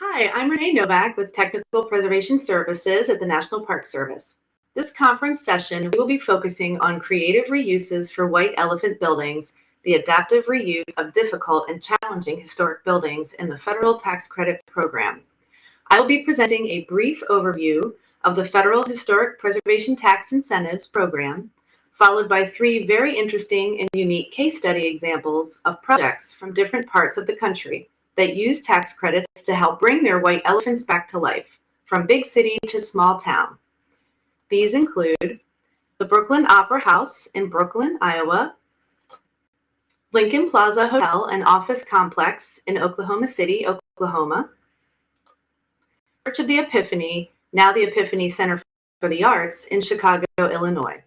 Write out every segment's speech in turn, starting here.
Hi, I'm Renee Novak with Technical Preservation Services at the National Park Service. This conference session, we will be focusing on creative reuses for white elephant buildings, the adaptive reuse of difficult and challenging historic buildings in the Federal Tax Credit Program. I will be presenting a brief overview of the Federal Historic Preservation Tax Incentives Program, followed by three very interesting and unique case study examples of projects from different parts of the country that use tax credits to help bring their white elephants back to life, from big city to small town. These include the Brooklyn Opera House in Brooklyn, Iowa, Lincoln Plaza Hotel and Office Complex in Oklahoma City, Oklahoma, Church of the Epiphany, now the Epiphany Center for the Arts in Chicago, Illinois.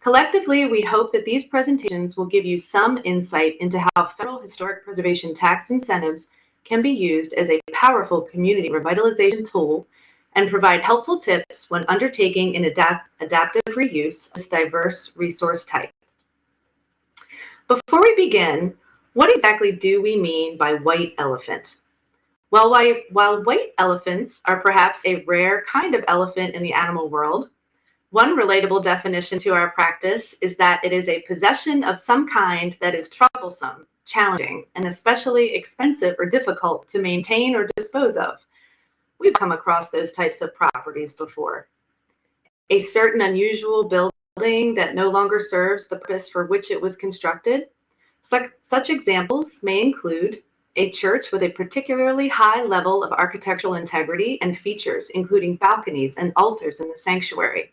Collectively, we hope that these presentations will give you some insight into how federal historic preservation tax incentives can be used as a powerful community revitalization tool and provide helpful tips when undertaking an adapt adaptive reuse of this diverse resource type. Before we begin, what exactly do we mean by white elephant? Well, while white elephants are perhaps a rare kind of elephant in the animal world, one relatable definition to our practice is that it is a possession of some kind that is troublesome, challenging, and especially expensive or difficult to maintain or dispose of. We've come across those types of properties before. A certain unusual building that no longer serves the purpose for which it was constructed. Such examples may include a church with a particularly high level of architectural integrity and features, including balconies and altars in the sanctuary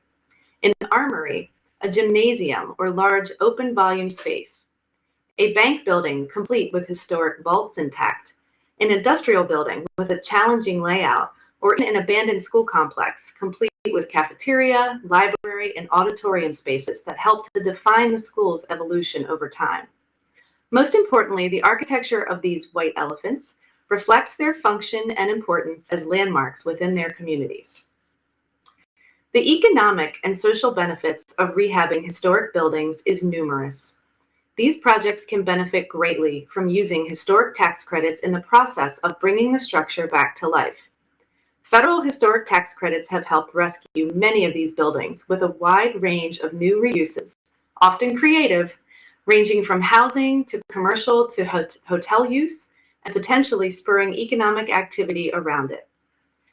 an armory, a gymnasium or large open volume space, a bank building complete with historic vaults intact, an industrial building with a challenging layout, or an abandoned school complex complete with cafeteria, library, and auditorium spaces that help to define the school's evolution over time. Most importantly, the architecture of these white elephants reflects their function and importance as landmarks within their communities. The economic and social benefits of rehabbing historic buildings is numerous. These projects can benefit greatly from using historic tax credits in the process of bringing the structure back to life. Federal historic tax credits have helped rescue many of these buildings with a wide range of new reuses, often creative, ranging from housing to commercial to hot hotel use and potentially spurring economic activity around it.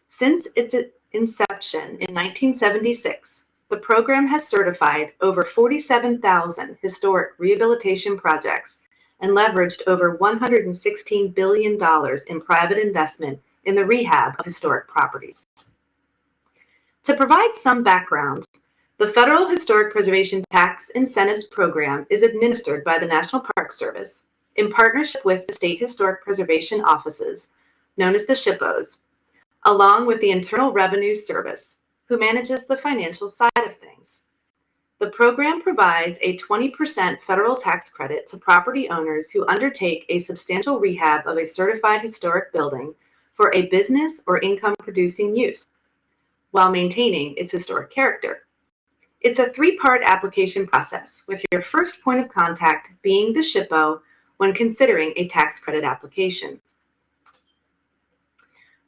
Since its inception in 1976, the program has certified over 47,000 historic rehabilitation projects and leveraged over $116 billion in private investment in the rehab of historic properties. To provide some background, the Federal Historic Preservation Tax Incentives Program is administered by the National Park Service in partnership with the State Historic Preservation Offices, known as the SHPOs, along with the Internal Revenue Service, who manages the financial side of things. The program provides a 20% federal tax credit to property owners who undertake a substantial rehab of a certified historic building for a business or income producing use while maintaining its historic character. It's a three-part application process with your first point of contact being the SHPO when considering a tax credit application.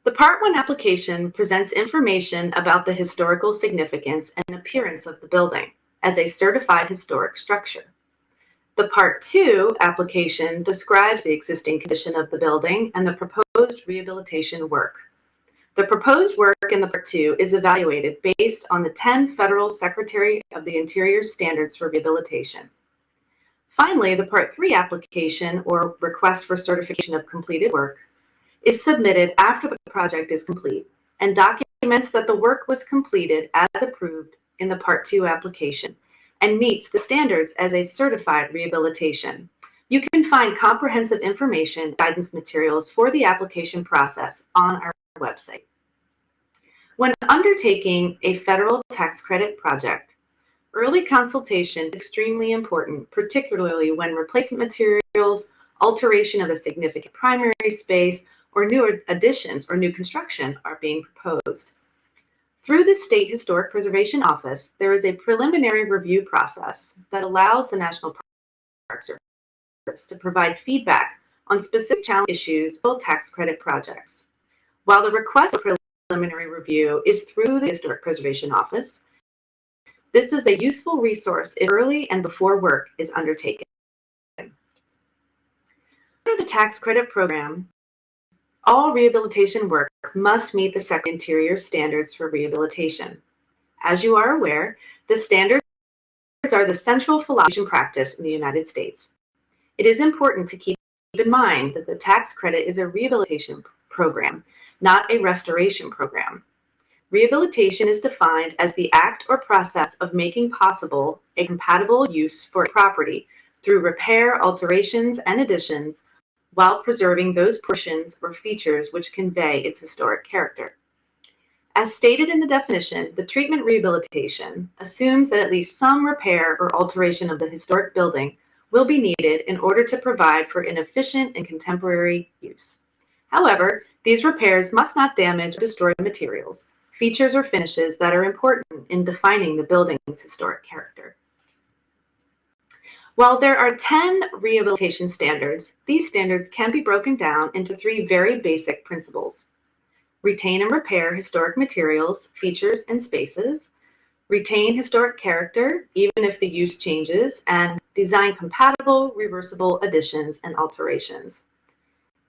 The Part 1 application presents information about the historical significance and appearance of the building as a certified historic structure. The Part 2 application describes the existing condition of the building and the proposed rehabilitation work. The proposed work in the Part 2 is evaluated based on the 10 Federal Secretary of the Interior standards for rehabilitation. Finally, the Part 3 application or request for certification of completed work is submitted after the project is complete and documents that the work was completed as approved in the Part 2 application and meets the standards as a certified rehabilitation. You can find comprehensive information guidance materials for the application process on our website. When undertaking a federal tax credit project, early consultation is extremely important, particularly when replacement materials, alteration of a significant primary space, or new additions or new construction are being proposed. Through the State Historic Preservation Office, there is a preliminary review process that allows the National Park Service to provide feedback on specific challenge issues for tax credit projects. While the request for preliminary review is through the Historic Preservation Office, this is a useful resource if early and before work is undertaken. Under the tax credit program, all rehabilitation work must meet the second interior standards for rehabilitation. As you are aware, the standards are the central philosophy and practice in the United States. It is important to keep in mind that the tax credit is a rehabilitation program, not a restoration program. Rehabilitation is defined as the act or process of making possible a compatible use for property through repair, alterations, and additions while preserving those portions or features which convey its historic character. As stated in the definition, the treatment rehabilitation assumes that at least some repair or alteration of the historic building will be needed in order to provide for an efficient and contemporary use. However, these repairs must not damage or destroy materials, features, or finishes that are important in defining the building's historic character. While there are 10 rehabilitation standards, these standards can be broken down into three very basic principles. Retain and repair historic materials, features, and spaces. Retain historic character, even if the use changes, and design compatible, reversible additions and alterations.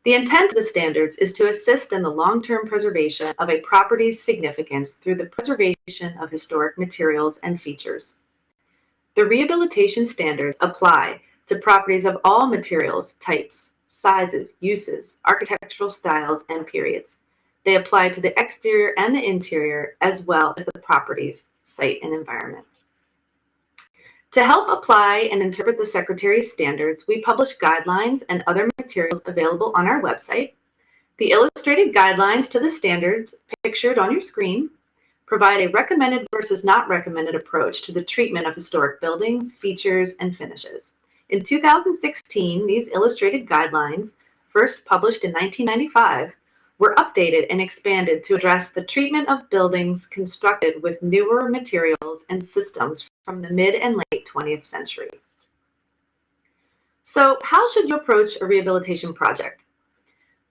The intent of the standards is to assist in the long-term preservation of a property's significance through the preservation of historic materials and features. The rehabilitation standards apply to properties of all materials, types, sizes, uses, architectural styles, and periods. They apply to the exterior and the interior, as well as the property's site and environment. To help apply and interpret the Secretary's standards, we publish guidelines and other materials available on our website. The illustrated guidelines to the standards pictured on your screen provide a recommended versus not recommended approach to the treatment of historic buildings, features, and finishes. In 2016, these illustrated guidelines, first published in 1995, were updated and expanded to address the treatment of buildings constructed with newer materials and systems from the mid and late 20th century. So how should you approach a rehabilitation project?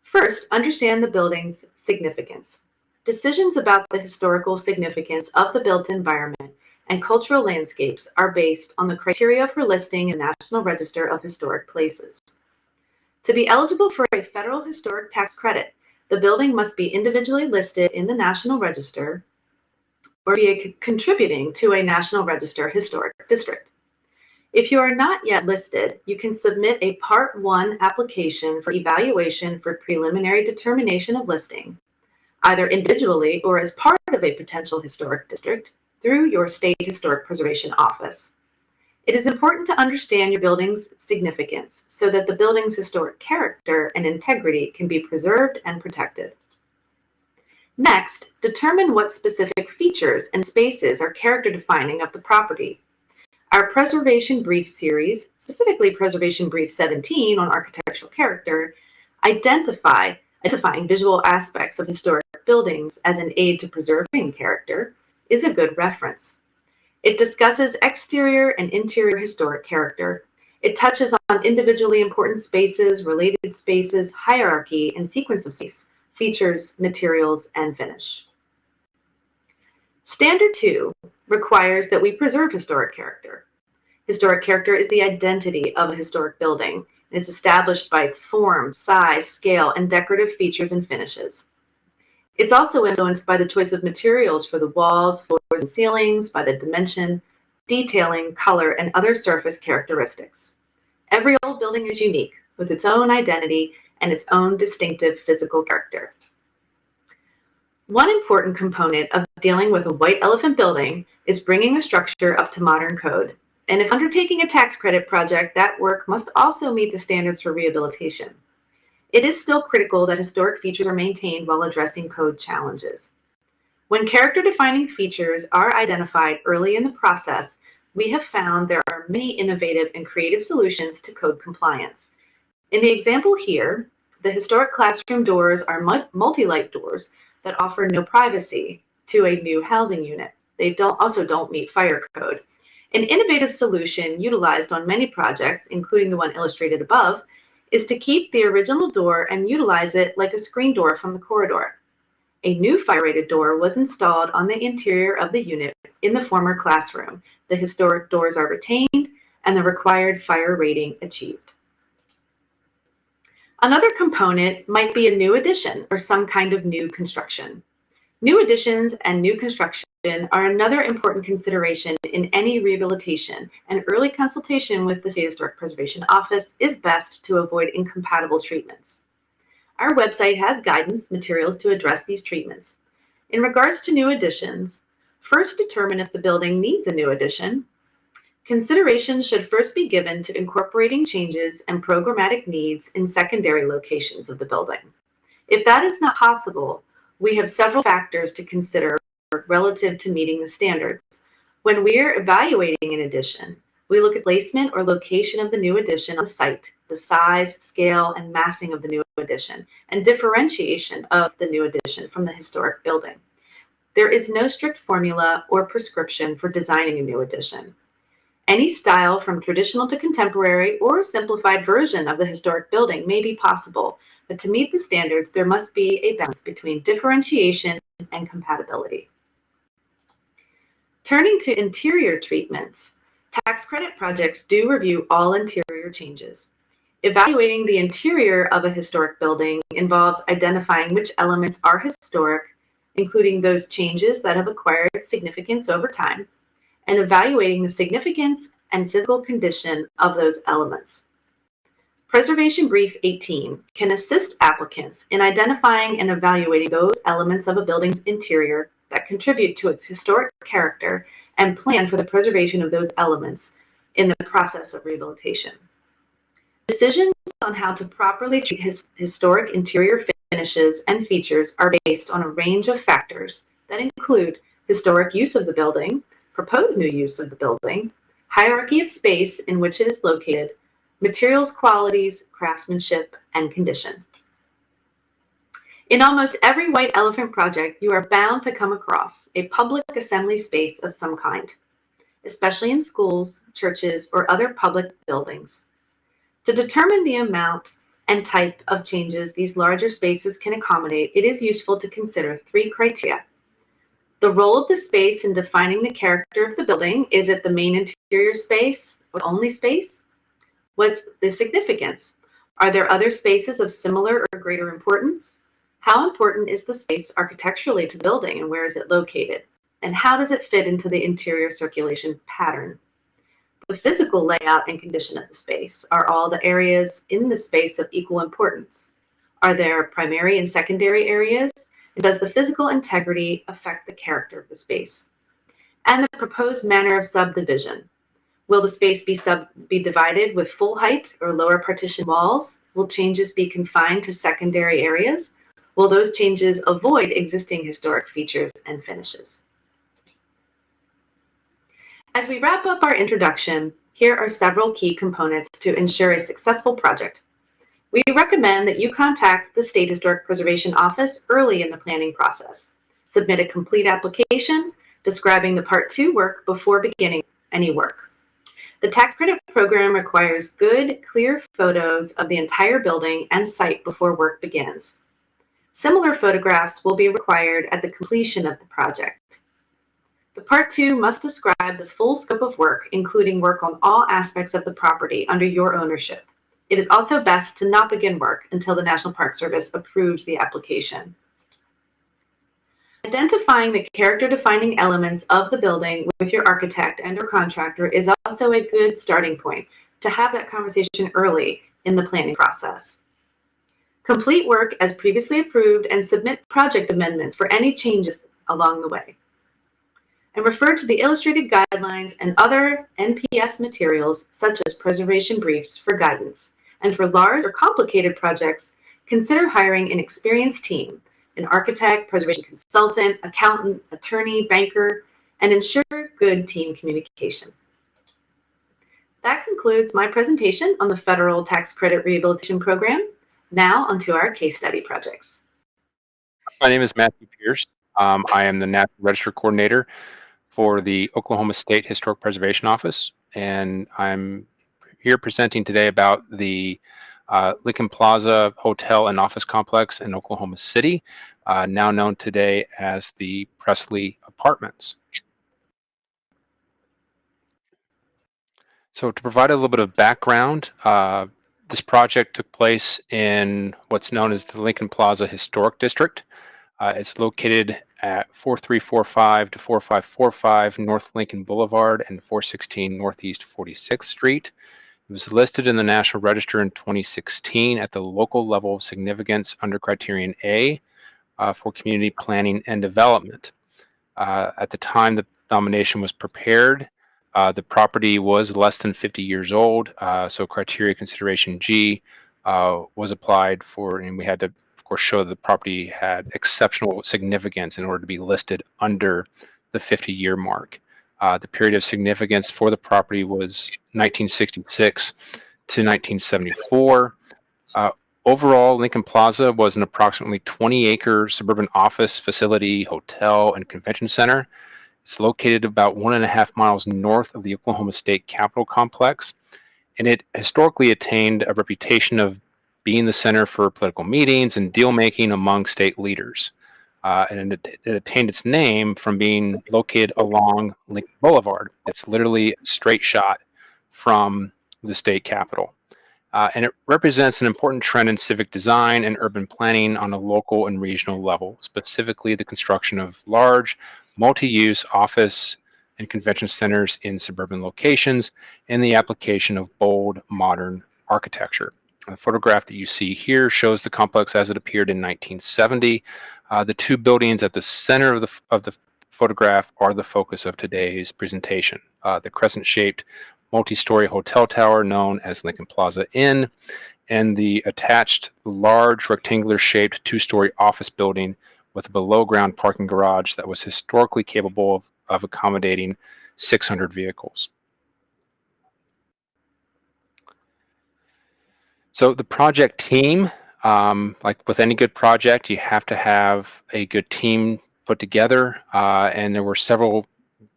First, understand the building's significance. Decisions about the historical significance of the built environment and cultural landscapes are based on the criteria for listing in National Register of Historic Places. To be eligible for a federal historic tax credit, the building must be individually listed in the National Register or be contributing to a National Register historic district. If you are not yet listed, you can submit a Part 1 application for evaluation for preliminary determination of listing either individually or as part of a potential historic district through your state historic preservation office. It is important to understand your building's significance so that the building's historic character and integrity can be preserved and protected. Next, determine what specific features and spaces are character defining of the property. Our Preservation Brief series, specifically Preservation Brief 17 on architectural character, identify identifying visual aspects of historic buildings as an aid to preserving character is a good reference. It discusses exterior and interior historic character. It touches on individually important spaces, related spaces, hierarchy, and sequence of space, features, materials, and finish. Standard 2 requires that we preserve historic character. Historic character is the identity of a historic building. It's established by its form, size, scale, and decorative features and finishes. It's also influenced by the choice of materials for the walls, floors, and ceilings, by the dimension, detailing, color, and other surface characteristics. Every old building is unique, with its own identity and its own distinctive physical character. One important component of dealing with a white elephant building is bringing a structure up to modern code. And if undertaking a tax credit project, that work must also meet the standards for rehabilitation. It is still critical that historic features are maintained while addressing code challenges. When character-defining features are identified early in the process, we have found there are many innovative and creative solutions to code compliance. In the example here, the historic classroom doors are multi-light doors that offer no privacy to a new housing unit. They don't, also don't meet fire code. An innovative solution utilized on many projects, including the one illustrated above, is to keep the original door and utilize it like a screen door from the corridor. A new fire-rated door was installed on the interior of the unit in the former classroom. The historic doors are retained and the required fire rating achieved. Another component might be a new addition or some kind of new construction. New additions and new construction are another important consideration in any rehabilitation, and early consultation with the State Historic Preservation Office is best to avoid incompatible treatments. Our website has guidance materials to address these treatments. In regards to new additions, first determine if the building needs a new addition. Consideration should first be given to incorporating changes and programmatic needs in secondary locations of the building. If that is not possible, we have several factors to consider relative to meeting the standards. When we're evaluating an addition, we look at placement or location of the new addition on the site, the size, scale, and massing of the new addition, and differentiation of the new addition from the historic building. There is no strict formula or prescription for designing a new addition. Any style from traditional to contemporary or a simplified version of the historic building may be possible, but to meet the standards, there must be a balance between differentiation and compatibility. Turning to interior treatments, tax credit projects do review all interior changes. Evaluating the interior of a historic building involves identifying which elements are historic, including those changes that have acquired significance over time, and evaluating the significance and physical condition of those elements. Preservation Brief 18 can assist applicants in identifying and evaluating those elements of a building's interior that contribute to its historic character and plan for the preservation of those elements in the process of rehabilitation. Decisions on how to properly treat his historic interior finishes and features are based on a range of factors that include historic use of the building, proposed new use of the building, hierarchy of space in which it is located, materials qualities, craftsmanship, and condition. In almost every white elephant project, you are bound to come across a public assembly space of some kind, especially in schools, churches, or other public buildings. To determine the amount and type of changes these larger spaces can accommodate, it is useful to consider three criteria. The role of the space in defining the character of the building, is it the main interior space or only space? What's the significance? Are there other spaces of similar or greater importance? How important is the space architecturally to the building and where is it located? And how does it fit into the interior circulation pattern? The physical layout and condition of the space. Are all the areas in the space of equal importance? Are there primary and secondary areas? And does the physical integrity affect the character of the space? And the proposed manner of subdivision. Will the space be, sub be divided with full height or lower partition walls? Will changes be confined to secondary areas? Will those changes avoid existing historic features and finishes? As we wrap up our introduction, here are several key components to ensure a successful project. We recommend that you contact the State Historic Preservation Office early in the planning process. Submit a complete application describing the Part 2 work before beginning any work. The tax credit program requires good, clear photos of the entire building and site before work begins. Similar photographs will be required at the completion of the project. The Part 2 must describe the full scope of work, including work on all aspects of the property under your ownership. It is also best to not begin work until the National Park Service approves the application. Identifying the character-defining elements of the building with your architect and or contractor is also a good starting point to have that conversation early in the planning process. Complete work as previously approved and submit project amendments for any changes along the way and refer to the illustrated guidelines and other NPS materials such as preservation briefs for guidance. And for large or complicated projects, consider hiring an experienced team, an architect, preservation consultant, accountant, attorney, banker, and ensure good team communication. That concludes my presentation on the Federal Tax Credit Rehabilitation Program. Now onto our case study projects. My name is Matthew Pierce. Um, I am the National Register Coordinator for the Oklahoma State Historic Preservation Office, and I'm here presenting today about the uh, Lincoln Plaza Hotel and Office Complex in Oklahoma City. uh, now known today as the Presley Apartments. So to provide a little bit of background, uh, this project took place in what's known as the Lincoln Plaza Historic District. Uh, it's located at 4345 to 4545 North Lincoln Boulevard and 416 Northeast 46th Street. It was listed in the National Register in 2016 at the local level of significance under Criterion A uh, for community planning and development. Uh, at the time the nomination was prepared, uh, the property was less than 50 years old, uh, so criteria consideration G uh, was applied for, and we had to, of course, show that the property had exceptional significance in order to be listed under the 50-year mark. Uh, the period of significance for the property was 1966 to 1974. Uh, overall, Lincoln Plaza was an approximately 20-acre suburban office facility, hotel, and convention center. It's located about one and a half miles north of the Oklahoma State Capitol Complex, and it historically attained a reputation of being the center for political meetings and deal making among state leaders. Uh, and it, it, attained its name from being located along Lincoln Boulevard. It's literally a straight shot from the state capitol. Uh, and it represents an important trend in civic design and urban planning on a local and regional level, specifically the construction of large, multi-use office and convention centers in suburban locations, and the application of bold, modern architecture. The photograph that you see here shows the complex as it appeared in 1970. Uh, the two buildings at the center of the, of the photograph are the focus of today's presentation. Uh, the crescent-shaped multi-story hotel tower known as Lincoln Plaza Inn, and the attached large rectangular-shaped two-story office building with a below ground parking garage that was historically capable of, of accommodating 600 vehicles. So the project team, um, like with any good project, you have to have a good team put together. Uh, and there were several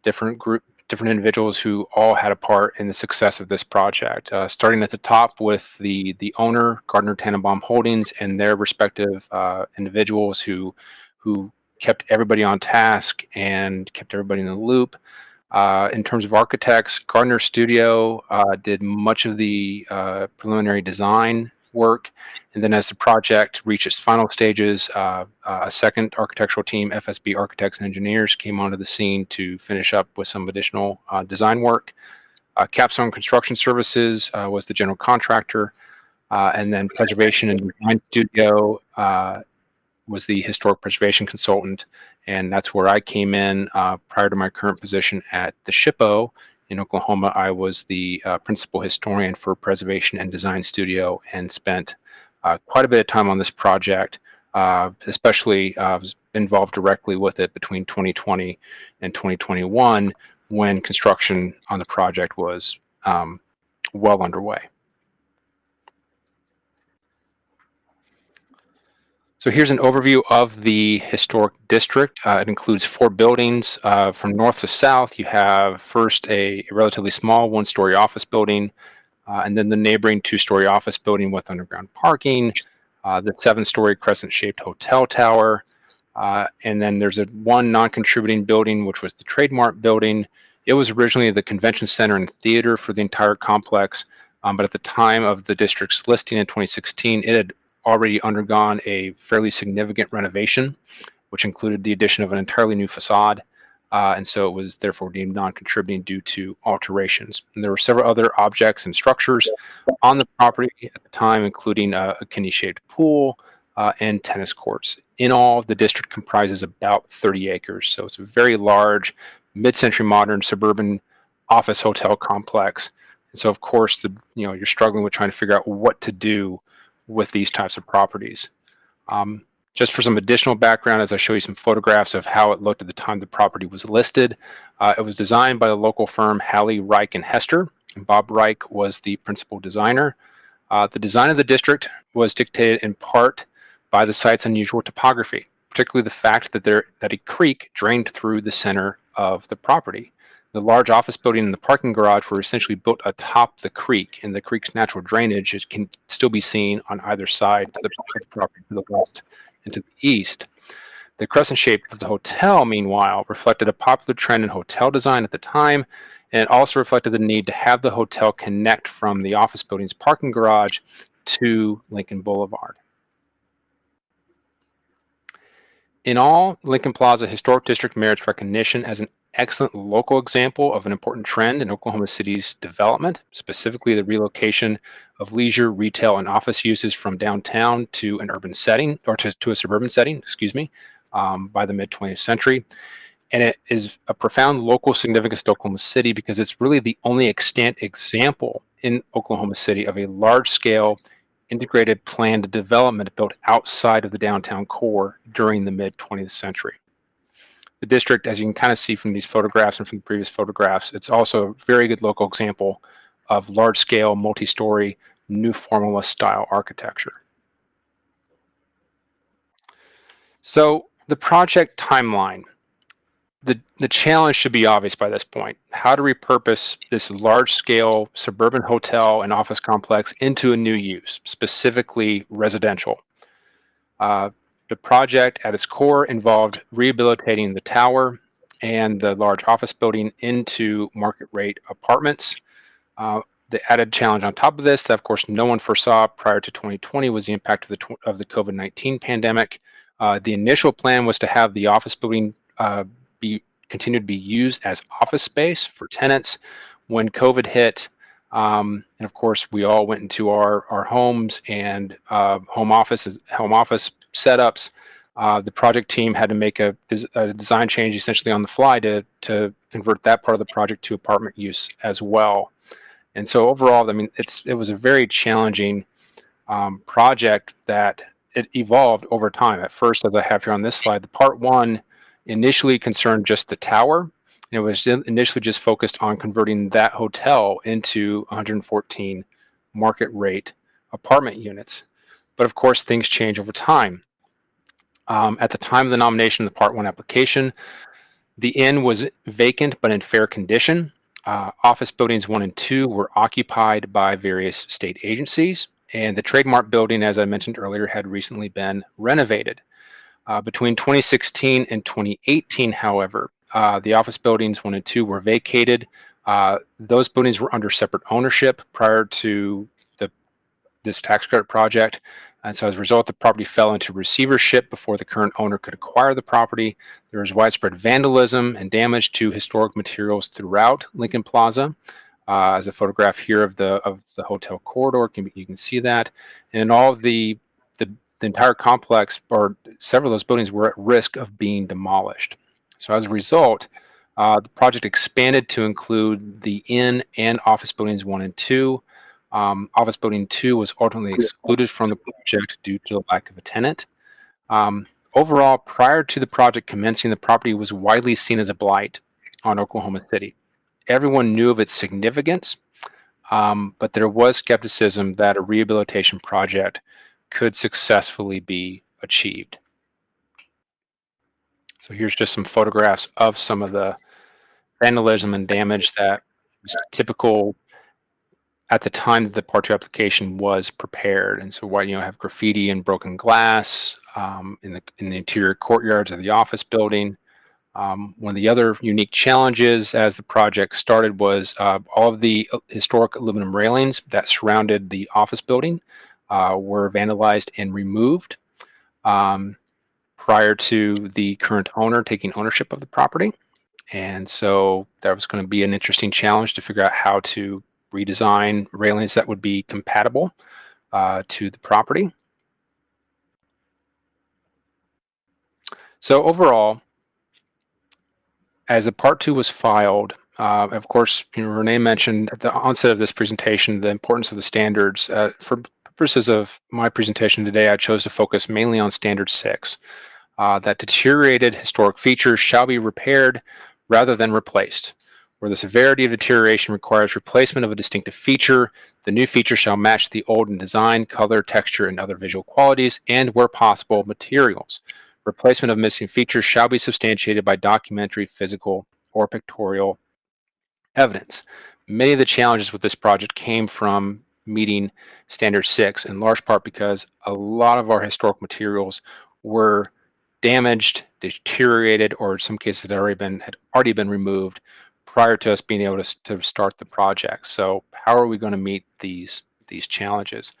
different group, different individuals who all had a part in the success of this project. Uh, starting at the top with the the owner, Gardner Tanenbaum Holdings, and their respective uh, individuals who who kept everybody on task and kept everybody in the loop. Uh, in terms of architects, Gardner Studio uh, did much of the uh, preliminary design work. And then as the project reached its final stages, uh, uh, a second architectural team, FSB Architects and Engineers, came onto the scene to finish up with some additional uh, design work. Capstone Construction Services was the general contractor. and then Preservation and Design Studio was the historic preservation consultant, and that's where I came in uh, prior to my current position at the SHPO in Oklahoma. I was the uh, principal historian for Preservation and Design Studio and spent uh, quite a bit of time on this project, uh, especially uh, was involved directly with it between 2020 and 2021 when construction on the project was um, well underway. So here's an overview of the historic district. Uh, it includes four buildings. Uh, from north to south, you have first a, relatively small one-story office building, uh, and then the neighboring two-story office building with underground parking, uh, the seven-story crescent-shaped hotel tower, uh, and then there's a one non-contributing building, which was the Trademark building. It was originally the convention center and theater for the entire complex, um, but at the time of the district's listing in 2016, it had already undergone a fairly significant renovation, which included the addition of an entirely new facade. Uh, and so it was therefore deemed non-contributing due to alterations. And there were several other objects and structures on the property at the time, including a, a kidney-shaped pool uh, and tennis courts. In all, the district comprises about 30 acres, so it's a very large, mid-century modern suburban office hotel complex. And so, of course, the you know you're struggling with trying to figure out what to do with these types of properties. Um, just for some additional background, as I show you some photographs of how it looked at the time the property was listed, uh, it was designed by the local firm Halley, Reich, and Hester, and Bob Reich was the principal designer. Uh, the design of the district was dictated in part by the site's unusual topography, particularly the fact that, there, that a creek drained through the center of the property. The large office building and the parking garage were essentially built atop the creek, and the creek's natural drainage can still be seen on either side of the property to the west and to the east. The crescent shape of the hotel, meanwhile, reflected a popular trend in hotel design at the time, and also reflected the need to have the hotel connect from the office building's parking garage to Lincoln Boulevard. In all, Lincoln Plaza Historic District merits recognition as an excellent local example of an important trend in Oklahoma City's development, specifically the relocation of leisure, retail, and office uses from downtown to an urban setting, or to, to a suburban setting, excuse me, um, by the mid 20th century. And it is a profound local significance to Oklahoma City because it's really the only extant example in Oklahoma City of a large scale integrated planned development built outside of the downtown core during the mid 20th century. The district, as you can kind of see from these photographs and from the previous photographs, it's also a very good local example of large scale, multi story, new formalist style architecture. So the project timeline. The, the challenge should be obvious by this point. How to repurpose this large scale suburban hotel and office complex into a new use, specifically residential. Uh, the project at its core involved rehabilitating the tower and the large office building into market rate apartments. Uh, the added challenge on top of this that of course no one foresaw prior to 2020 was the impact of the, of the COVID-19 pandemic uh, the initial plan was to have the office building uh, be continue to be used as office space for tenants. When COVID hit, um, and of course we all went into our our homes and uh, home offices, home office setups. Uh, the project team had to make a, a, design change essentially on the fly to to convert that part of the project to apartment use as well. And so overall, I mean, it's it was a very challenging um, project that it evolved over time. At first, as I have here on this slide, the part one initially concerned just the tower. And it was initially just focused on converting that hotel into 114 market rate apartment units. But of course, things change over time. Um, at the time of the nomination of the Part 1 application, the inn was vacant but in fair condition. Uh, office buildings 1 and 2 were occupied by various state agencies. And the trademark building, as I mentioned earlier, had recently been renovated. Uh, between 2016 and 2018, however, uh, the office buildings one and two were vacated. Uh, those buildings were under separate ownership prior to the this tax credit project. And so as a result, the property fell into receivership before the current owner could acquire the property. There was widespread vandalism and damage to historic materials throughout Lincoln Plaza uh, as a photograph here of the of the hotel corridor. Can, you can see that, and all the, the the entire complex or several of those buildings were at risk of being demolished. So as a result, uh, the project expanded to include the inn and office buildings one and two. Um, office building two was ultimately excluded from the project due to the lack of a tenant. Um, overall, prior to the project commencing, the property was widely seen as a blight on Oklahoma City everyone knew of its significance, um, but there was skepticism that a rehabilitation project could successfully be achieved. So here's just some photographs of some of the vandalism and damage that was typical at the time that the Part 2 application was prepared. And so why you know have graffiti and broken glass um, in the in the interior courtyards of the office building. Um, one of the other unique challenges as the project started was uh, all of the historic aluminum railings that surrounded the office building uh, were vandalized and removed um, prior to the current owner taking ownership of the property. And so that was going to be an interesting challenge to figure out how to redesign railings that would be compatible uh, to the property. So overall, as the part two was filed, uh, of course, you know, Renee mentioned at the onset of this presentation the importance of the standards. Uh, for purposes of my presentation today, I chose to focus mainly on standard six, uh, that deteriorated historic features shall be repaired rather than replaced. Where the severity of deterioration requires replacement of a distinctive feature, the new feature shall match the old in design, color, texture, and other visual qualities, and where possible, materials. Replacement of missing features shall be substantiated by documentary, physical, or pictorial evidence. Many of the challenges with this project came from meeting standard six in large part because a lot of our historic materials were damaged, deteriorated, or in some cases had already been had already been removed prior to us being able to, to start the project. So how are we going to meet these these challenges?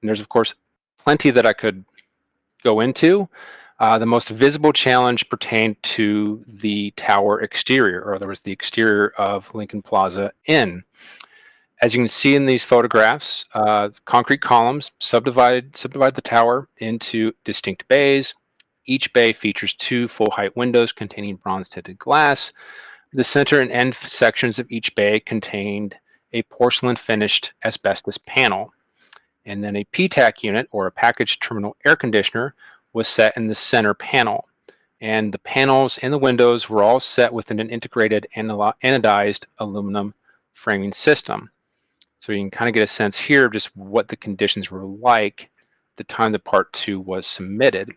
And there's of course plenty that I could go into. Uh, the most visible challenge pertained to the tower exterior, or there was the exterior of Lincoln Plaza Inn. As you can see in these photographs, uh, concrete columns subdivide, subdivide the tower into distinct bays. Each bay features two full-height windows containing bronze-tinted glass. The center and end sections of each bay contained a porcelain-finished asbestos panel. And then a PTAC unit, or a package terminal air conditioner, was set in the center panel. And the panels and the windows were all set within an integrated anodized aluminum framing system. So you can kind of get a sense here of just what the conditions were like the time the part two was submitted.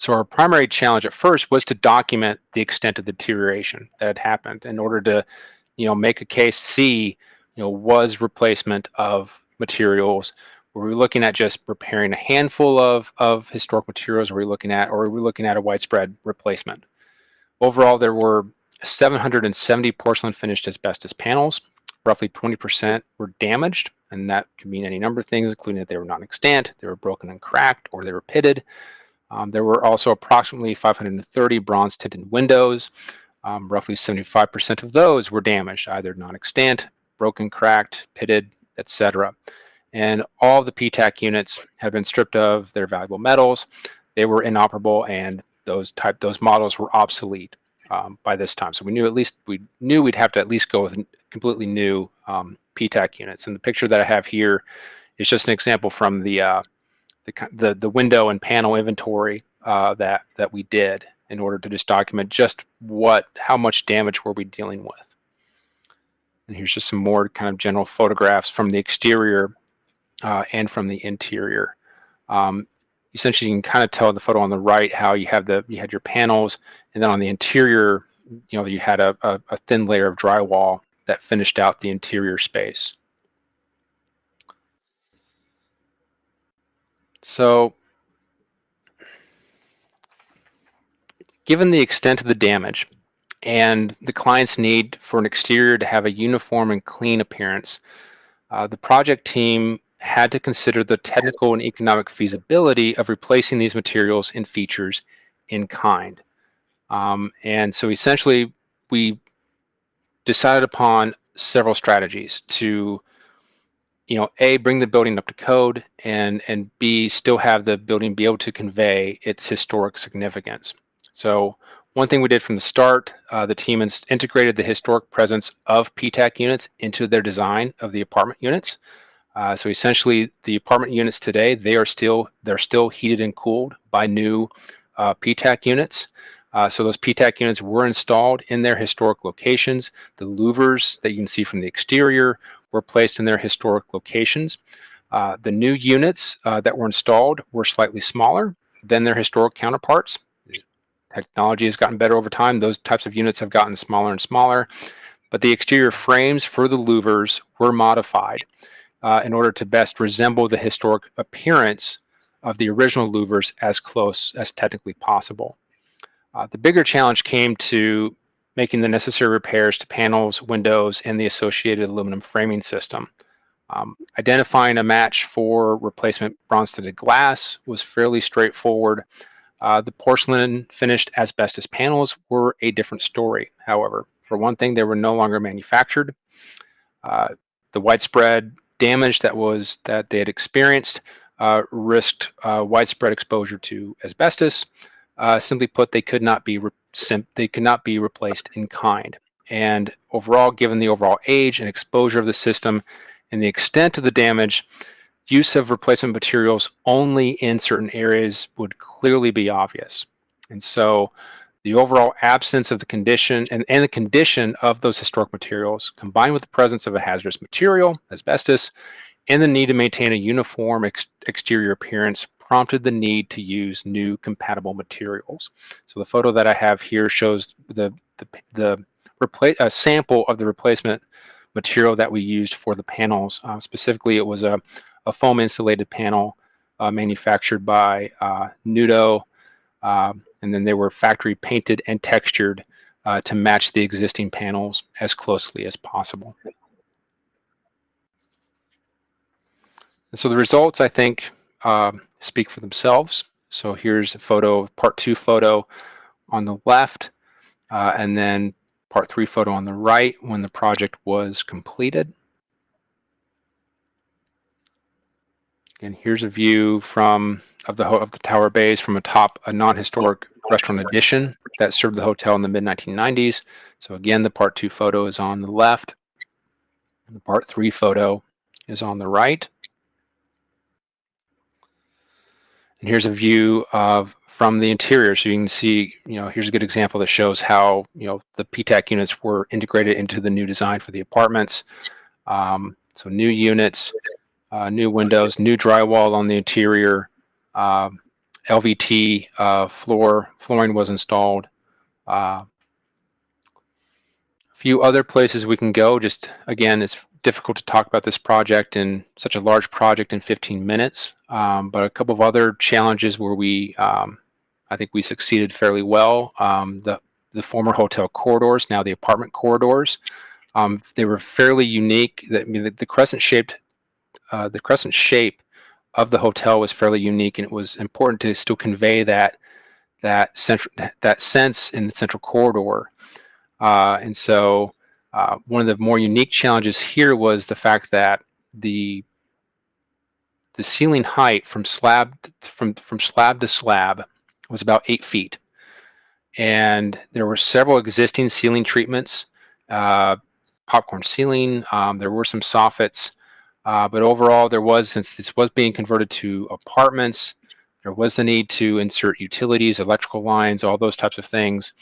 So our primary challenge at first was to document the extent of the deterioration that had happened in order to, you know, make a case see, you know, was replacement of materials, were we looking at just repairing a handful of, of historic materials, were we looking at, or were we looking at a widespread replacement? Overall, there were 770 porcelain finished asbestos panels, roughly 20% were damaged, and that could mean any number of things, including that they were non-extant, they were broken and cracked, or they were pitted. Um, there were also approximately 530 bronze tinted windows. Um, roughly 75% of those were damaged, either non-extant, broken, cracked, pitted, etc. And all the PTAC units had been stripped of their valuable metals. They were inoperable, and those type those models were obsolete um, by this time. So we knew at least we knew we'd have to at least go with completely new um, PTAC units. And the picture that I have here is just an example from the uh, the, the, the window and panel inventory uh, that that we did in order to just document just what how much damage were we dealing with. And here's just some more kind of general photographs from the exterior uh, and from the interior. Um, essentially, you can kind of tell the photo on the right how you have the you had your panels, and then on the interior, you know, you had a, a, a thin layer of drywall that finished out the interior space. So given the extent of the damage and the client's need for an exterior to have a uniform and clean appearance, uh, the project team had to consider the technical and economic feasibility of replacing these materials and features in kind. Um, and so essentially, we decided upon several strategies to you know a bring the building up to code and and b still have the building be able to convey its historic significance. So one thing we did from the start uh, the team integrated the historic presence of ptac units into their design of the apartment units. Uh, so essentially the apartment units today they are still they're still heated and cooled by new uh, ptac units. Uh, so those PTAC units were installed in their historic locations. The louvers that you can see from the exterior were placed in their historic locations. Uh, the new units uh, that were installed were slightly smaller than their historic counterparts. Technology has gotten better over time. Those types of units have gotten smaller and smaller, but the exterior frames for the louvers were modified uh, in order to best resemble the historic appearance of the original louvers as close as technically possible. Uh, the bigger challenge came to making the necessary repairs to panels, windows, and the associated aluminum framing system. Um, identifying a match for replacement bronze-tinted glass was fairly straightforward. Uh, the porcelain finished asbestos panels were a different story, however. For one thing, they were no longer manufactured. Uh, the widespread damage that was that they had experienced uh, risked uh, widespread exposure to asbestos, uh, simply put, they could not be they could not be replaced in kind. And overall, given the overall age and exposure of the system and the extent of the damage, use of replacement materials only in certain areas would clearly be obvious. And so the overall absence of the condition and, and the condition of those historic materials combined with the presence of a hazardous material, asbestos, and the need to maintain a uniform ex exterior appearance prompted the need to use new compatible materials. So the photo that I have here shows the, the, the replace, a sample of the replacement material that we used for the panels. Uh, specifically, it was a, a foam insulated panel uh, manufactured by uh, Nudo Um, and then they were factory painted and textured uh, to match the existing panels as closely as possible. And so the results, I think, uh, speak for themselves. So here's a photo, part two photo on the left, uh, and then part three photo on the right when the project was completed. And here's a view from of the of the tower bays from atop a non-historic restaurant addition that served the hotel in the mid 1990s. So again, the part two photo is on the left. And the part three photo is on the right. And here's a view of from the interior. So you can see, you know, here's a good example that shows how, you know, the PTAC units were integrated into the new design for the apartments. Um, so new units, uh, new windows, new drywall on the interior, uh, LVT uh, floor flooring was installed. Uh, a few other places we can go. Just again, it's difficult to talk about this project in such a large project in 15 minutes. Um, but a couple of other challenges where we, um, I think we succeeded fairly well. Um, the the former hotel corridors, now the apartment corridors, um, they were fairly unique. That I mean, the, the crescent shaped, uh, the crescent shape of the hotel was fairly unique, and it was important to still convey that that central that sense in the central corridor. Uh, and so uh, one of the more unique challenges here was the fact that the the ceiling height from slab from from slab to slab was about eight feet, and there were several existing ceiling treatments, uh, popcorn ceiling. Um, there were some soffits, uh, but overall, there was since this was being converted to apartments, there was the need to insert utilities, electrical lines, all those types of things.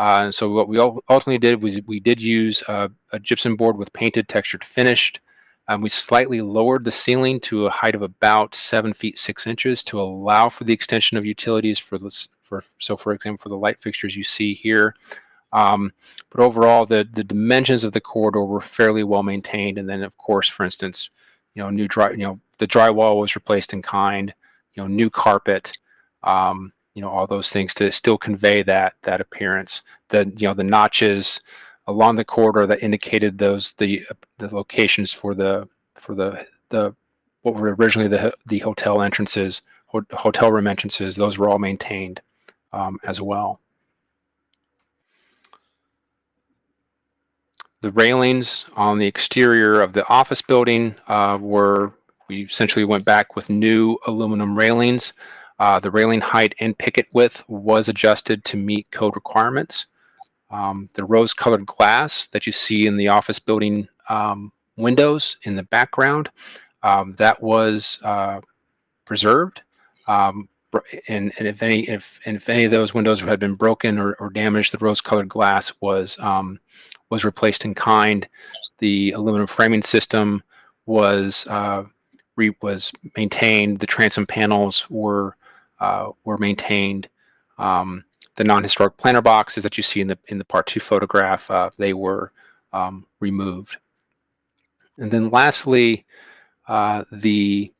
Uh, and so what we ultimately did was we did use a, a gypsum board with painted textured finished. Um, we slightly lowered the ceiling to a height of about seven feet six inches to allow for the extension of utilities for this. For so, for example, for the light fixtures you see here. Um, but overall, the the dimensions of the corridor were fairly well maintained. And then, of course, for instance, you know, new dry, you know, the drywall was replaced in kind. You know, new carpet. Um, you know all those things to still convey that that appearance. The you know the notches along the corridor that indicated those the the locations for the for the the what were originally the the hotel entrances hotel room entrances those were all maintained um, as well. The railings on the exterior of the office building uh, were we essentially went back with new aluminum railings uh, the railing height and picket width was adjusted to meet code requirements. Um, the rose-colored glass that you see in the office building um, windows in the background, um, that was uh, preserved. Um, and, and, if any if and if any of those windows had been broken or, or damaged, the rose-colored glass was um, was replaced in kind. The aluminum framing system was uh, was maintained. The transom panels were uh, were maintained. Um, the non-historic planter boxes that you see in the in the part two photograph, uh, they were um, removed. And then lastly, uh, the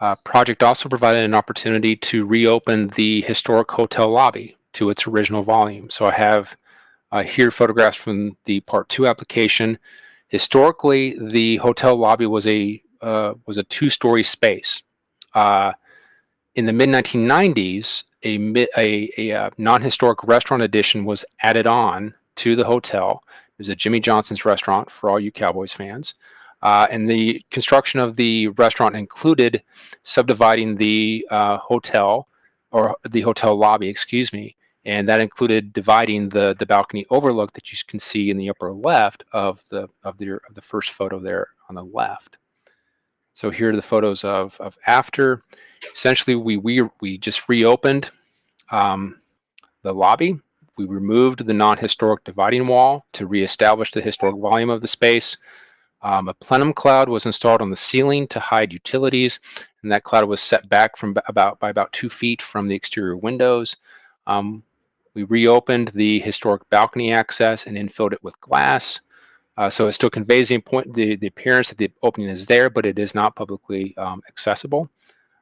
uh, project also provided an opportunity to reopen the historic hotel lobby to its original volume. So I have uh, here photographs from the part two application. Historically, the hotel lobby was a uh, was a two-story space. Uh, in the mid 1990s, a, a, a, uh, non-historic restaurant addition was added on to the hotel. It was a Jimmy Johnson's restaurant for all you Cowboys fans. Uh, and the construction of the restaurant included subdividing the uh, hotel or the hotel lobby, excuse me, and that included dividing the the balcony overlook that you can see in the upper left of the of the of the first photo there on the left. So here are the photos of of after essentially we we we just reopened um, the lobby. We removed the non-historic dividing wall to reestablish the historic volume of the space. Um, a plenum cloud was installed on the ceiling to hide utilities, and that cloud was set back from about by about two feet from the exterior windows. Um, we reopened the historic balcony access and infilled it with glass. Uh, so it still conveys the, point, the, the appearance that the opening is there, but it is not publicly um, accessible.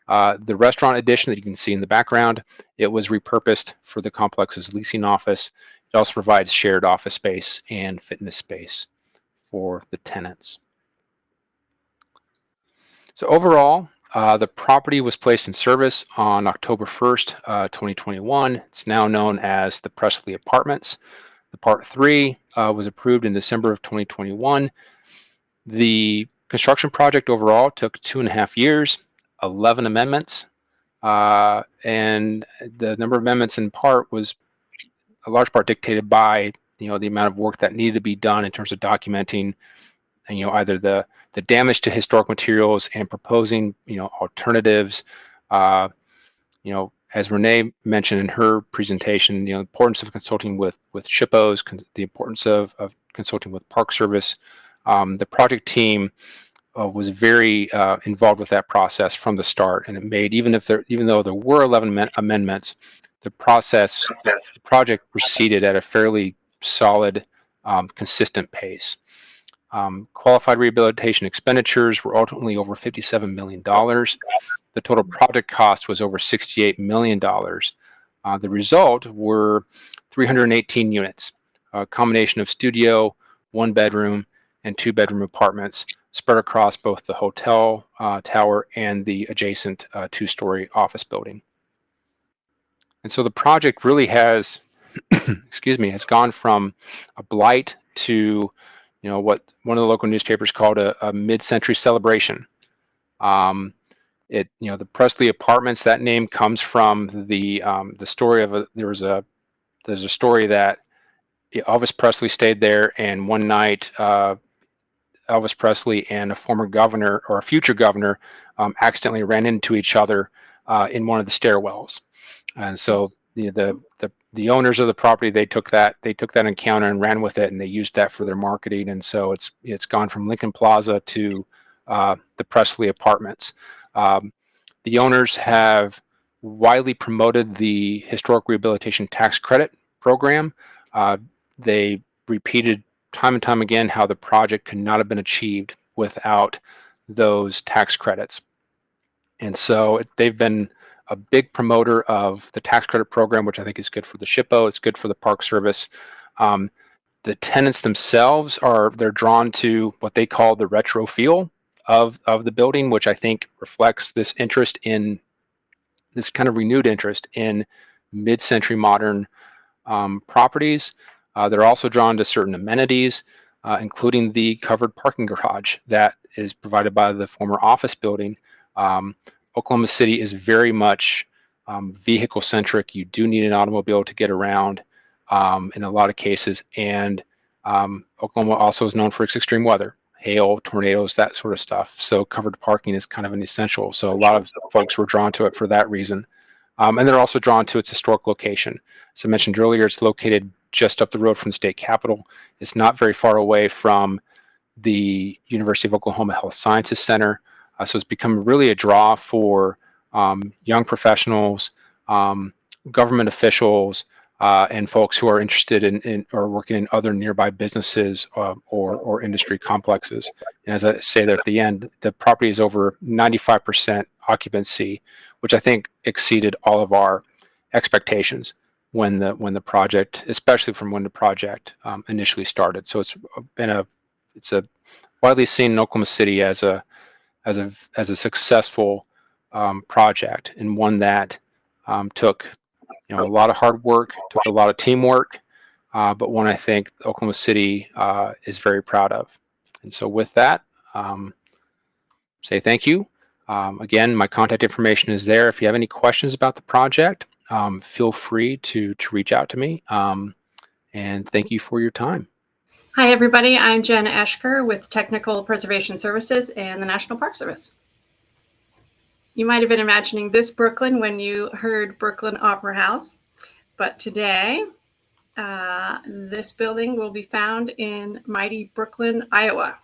Uh, the restaurant addition that you can see in the background, it was repurposed for the complex's leasing office. It also provides shared office space and fitness space for the tenants. So overall, uh, the property was placed in service on October 1st, uh, 2021. It's now known as the Presley Apartments. The Part 3 uh, was approved in December of 2021. The construction project overall took two and a half years, 11 amendments, uh, and the number of amendments in part was a large part dictated by you know the amount of work that needed to be done in terms of documenting you know either the the damage to historic materials and proposing you know alternatives. Uh, you know as renee mentioned in her presentation you know the importance of consulting with with SHPOs the importance of, of consulting with park service. Um, the project team uh, was very uh, involved with that process from the start and it made even if there even though there were 11 amendments the process the project proceeded at a fairly solid um, consistent pace um, qualified rehabilitation expenditures were ultimately over $57 million. The total project cost was over $68 million. Uh, the result were 318 units, a combination of studio, one bedroom, and two bedroom apartments spread across both the hotel uh, tower and the adjacent uh, two story office building. And so the project really has, excuse me, has gone from a blight to you know what one of the local newspapers called a, a mid-century celebration. Um, it you know the Presley Apartments that name comes from the um, the story of a there was a there's a story that Elvis Presley stayed there and one night uh, Elvis Presley and a former governor or a future governor um, accidentally ran into each other uh, in one of the stairwells, and so the the the the owners of the property they took that they took that encounter and ran with it and they used that for their marketing and so it's it's gone from Lincoln Plaza to uh, the Presley Apartments. Um, the owners have widely promoted the historic rehabilitation tax credit program. Uh, they repeated time and time again how the project could not have been achieved without those tax credits. And so they've been a big promoter of the tax credit program, which I think is good for the SHPO. It's good for the Park Service. Um, the tenants themselves are they're drawn to what they call the retro feel of of the building, which I think reflects this interest in this kind of renewed interest in mid-century modern um, properties. Uh, they're also drawn to certain amenities, uh, including the covered parking garage that is provided by the former office building. Um, Oklahoma City is very much um, vehicle centric. You do need an automobile to get around um, in a lot of cases. And um, Oklahoma also is known for its extreme weather, hail, tornadoes, that sort of stuff. So covered parking is kind of an essential. So a lot of folks were drawn to it for that reason. Um, and they're also drawn to its historic location. As I mentioned earlier, it's located just up the road from the state capitol. It's not very far away from the University of Oklahoma Health Sciences Center. Uh, so it's become really a draw for um, young professionals, um, government officials, uh, and folks who are interested in, in, or working in other nearby businesses uh, or, or industry complexes. And as I say there at the end, the property is over 95% occupancy, which I think exceeded all of our expectations when the when the project, especially from when the project um, initially started. So it's been a it's a widely seen in Oklahoma City as a as a as a successful um, project and one that um, took you know a lot of hard work, took a lot of teamwork, uh, but one I think Oklahoma City uh, is very proud of. And so with that, um, say thank you. Um, again, my contact information is there. If you have any questions about the project, um, feel free to to reach out to me. Um, and thank you for your time. Hi, everybody. I'm Jen Eschker with Technical Preservation Services and the National Park Service. You might have been imagining this Brooklyn when you heard Brooklyn Opera House, but today uh, this building will be found in mighty Brooklyn, Iowa.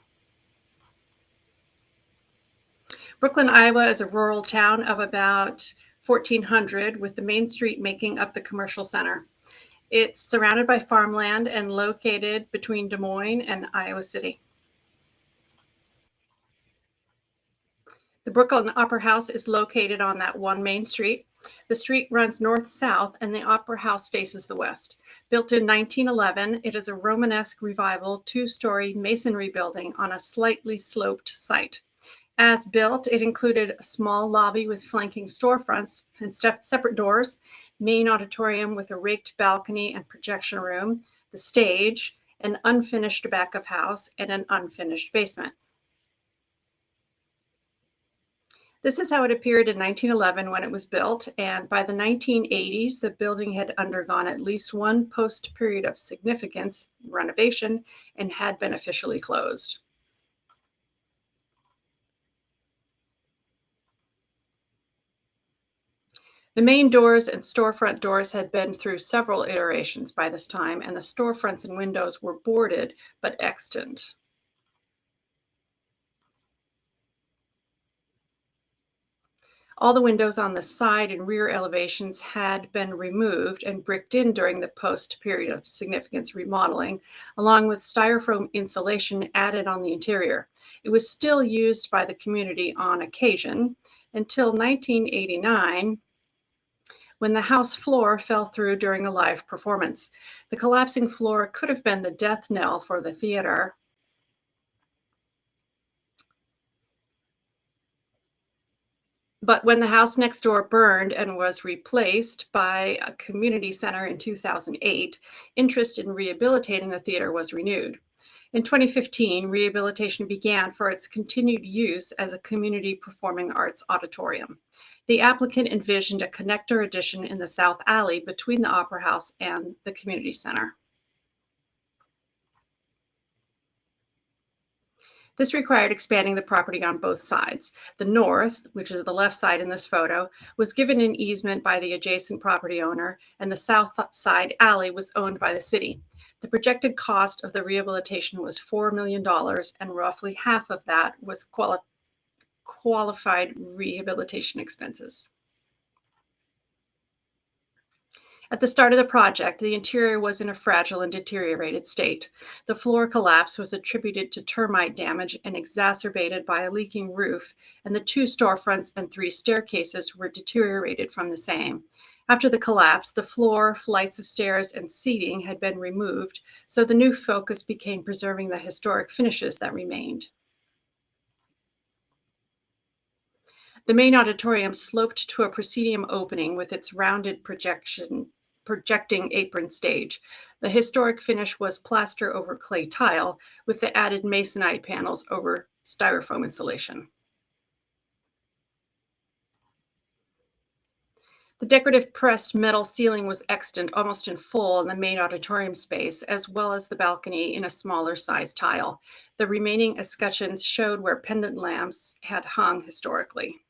Brooklyn, Iowa is a rural town of about 1400 with the main street making up the commercial center. It's surrounded by farmland and located between Des Moines and Iowa City. The Brooklyn Opera House is located on that one main street. The street runs north-south and the Opera House faces the west. Built in 1911, it is a Romanesque revival two-story masonry building on a slightly sloped site. As built, it included a small lobby with flanking storefronts and separate doors, main auditorium with a raked balcony and projection room, the stage, an unfinished back of house, and an unfinished basement. This is how it appeared in 1911 when it was built, and by the 1980s, the building had undergone at least one post period of significance renovation and had been officially closed. The main doors and storefront doors had been through several iterations by this time, and the storefronts and windows were boarded but extant. All the windows on the side and rear elevations had been removed and bricked in during the post period of significance remodeling, along with styrofoam insulation added on the interior. It was still used by the community on occasion until 1989 when the house floor fell through during a live performance. The collapsing floor could have been the death knell for the theater. But when the house next door burned and was replaced by a community center in 2008, interest in rehabilitating the theater was renewed. In 2015, rehabilitation began for its continued use as a community performing arts auditorium. The applicant envisioned a connector addition in the south alley between the Opera House and the community center. This required expanding the property on both sides. The north, which is the left side in this photo, was given an easement by the adjacent property owner, and the south side alley was owned by the city. The projected cost of the rehabilitation was $4 million, and roughly half of that was quali qualified rehabilitation expenses. At the start of the project, the interior was in a fragile and deteriorated state. The floor collapse was attributed to termite damage and exacerbated by a leaking roof, and the two storefronts and three staircases were deteriorated from the same. After the collapse, the floor, flights of stairs, and seating had been removed, so the new focus became preserving the historic finishes that remained. The main auditorium sloped to a proscenium opening with its rounded projection projecting apron stage. The historic finish was plaster over clay tile with the added masonite panels over styrofoam insulation. The decorative pressed metal ceiling was extant almost in full in the main auditorium space, as well as the balcony in a smaller size tile. The remaining escutcheons showed where pendant lamps had hung historically.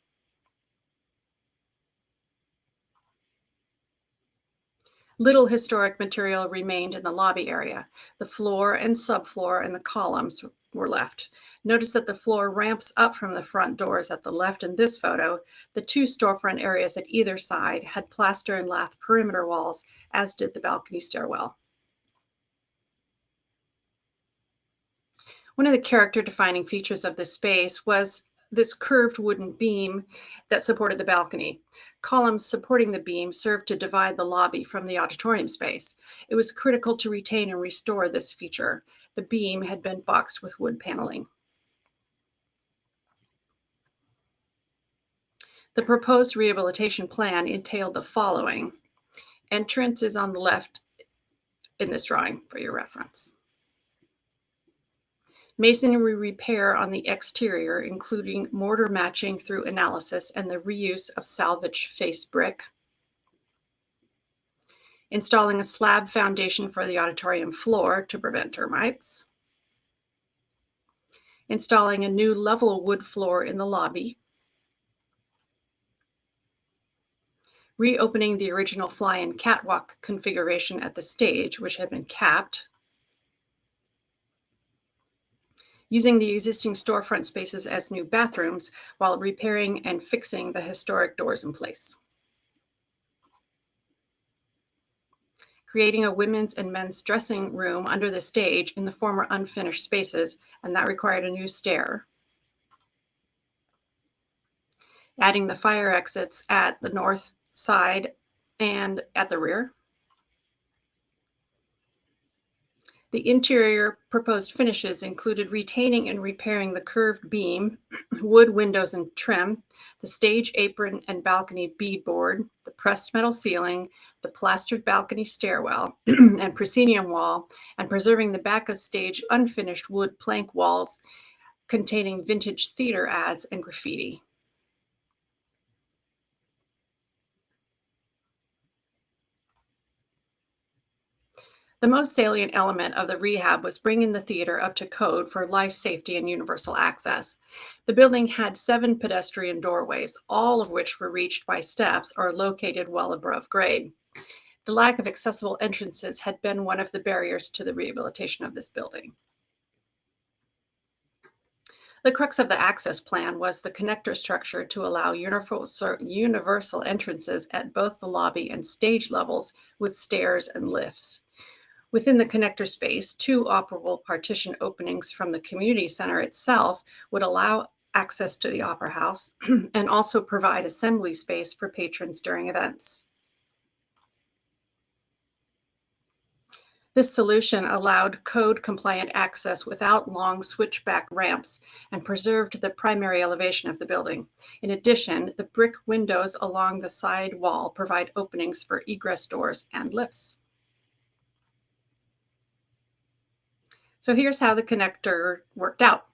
Little historic material remained in the lobby area. The floor and subfloor and the columns were left. Notice that the floor ramps up from the front doors at the left in this photo. The two storefront areas at either side had plaster and lath perimeter walls, as did the balcony stairwell. One of the character defining features of this space was this curved wooden beam that supported the balcony. Columns supporting the beam served to divide the lobby from the auditorium space. It was critical to retain and restore this feature. The beam had been boxed with wood paneling. The proposed rehabilitation plan entailed the following. Entrance is on the left in this drawing for your reference. Masonry repair on the exterior, including mortar matching through analysis and the reuse of salvage face brick. Installing a slab foundation for the auditorium floor to prevent termites. Installing a new level wood floor in the lobby. Reopening the original fly-in catwalk configuration at the stage, which had been capped using the existing storefront spaces as new bathrooms while repairing and fixing the historic doors in place. Creating a women's and men's dressing room under the stage in the former unfinished spaces, and that required a new stair. adding the fire exits at the north side and at the rear. The interior proposed finishes included retaining and repairing the curved beam, wood windows and trim, the stage apron and balcony beadboard, the pressed metal ceiling, the plastered balcony stairwell and proscenium wall, and preserving the back of stage unfinished wood plank walls containing vintage theater ads and graffiti. The most salient element of the rehab was bringing the theater up to code for life safety and universal access. The building had seven pedestrian doorways, all of which were reached by steps or located well above grade. The lack of accessible entrances had been one of the barriers to the rehabilitation of this building. The crux of the access plan was the connector structure to allow universal, entrances at both the lobby and stage levels with stairs and lifts. Within the connector space, two operable partition openings from the community center itself would allow access to the Opera House and also provide assembly space for patrons during events. This solution allowed code compliant access without long switchback ramps and preserved the primary elevation of the building. In addition, the brick windows along the side wall provide openings for egress doors and lifts. So here's how the connector worked out.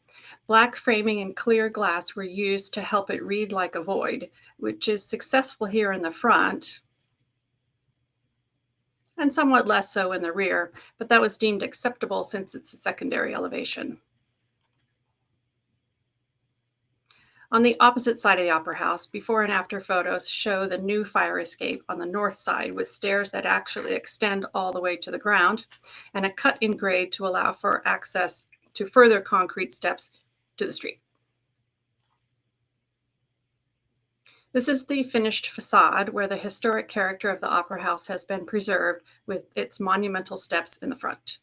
Black framing and clear glass were used to help it read like a void, which is successful here in the front and somewhat less so in the rear, but that was deemed acceptable since it's a secondary elevation. On the opposite side of the Opera House, before and after photos show the new fire escape on the north side with stairs that actually extend all the way to the ground and a cut in grade to allow for access to further concrete steps to the street. This is the finished facade where the historic character of the Opera House has been preserved with its monumental steps in the front.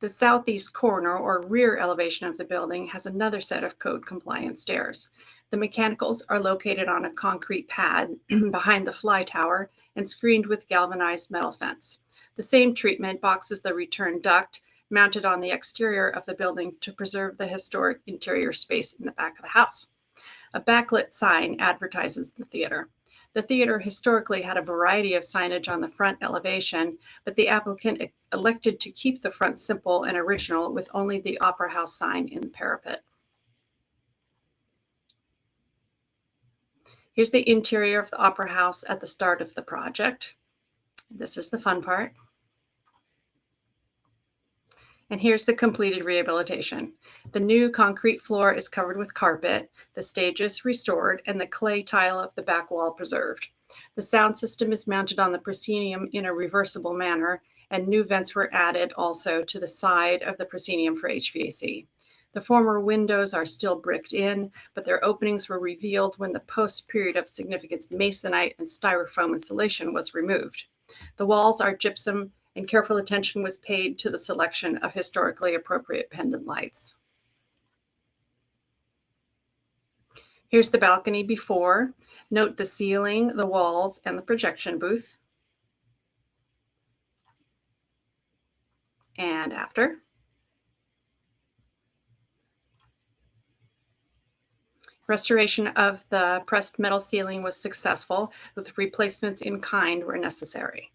The southeast corner or rear elevation of the building has another set of code compliant stairs. The mechanicals are located on a concrete pad behind the fly tower and screened with galvanized metal fence. The same treatment boxes the return duct mounted on the exterior of the building to preserve the historic interior space in the back of the house. A backlit sign advertises the theater. The theater historically had a variety of signage on the front elevation, but the applicant elected to keep the front simple and original with only the Opera House sign in the parapet. Here's the interior of the Opera House at the start of the project. This is the fun part. And here's the completed rehabilitation. The new concrete floor is covered with carpet, the stage is restored, and the clay tile of the back wall preserved. The sound system is mounted on the proscenium in a reversible manner, and new vents were added also to the side of the proscenium for HVAC. The former windows are still bricked in, but their openings were revealed when the post-period of significance masonite and styrofoam insulation was removed. The walls are gypsum and careful attention was paid to the selection of historically appropriate pendant lights. Here's the balcony before. Note the ceiling, the walls, and the projection booth. And after. Restoration of the pressed metal ceiling was successful, with replacements in kind where necessary.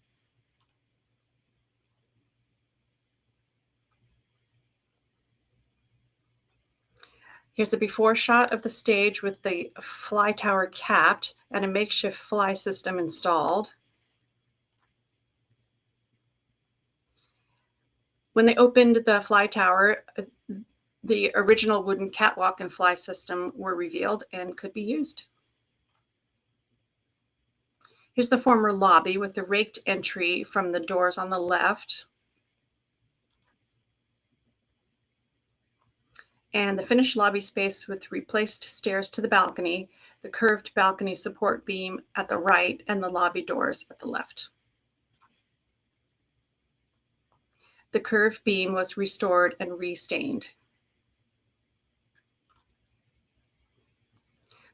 Here's a before shot of the stage with the fly tower capped and a makeshift fly system installed. When they opened the fly tower, uh, the original wooden catwalk and fly system were revealed and could be used. Here's the former lobby with the raked entry from the doors on the left and the finished lobby space with replaced stairs to the balcony, the curved balcony support beam at the right, and the lobby doors at the left. The curved beam was restored and restained.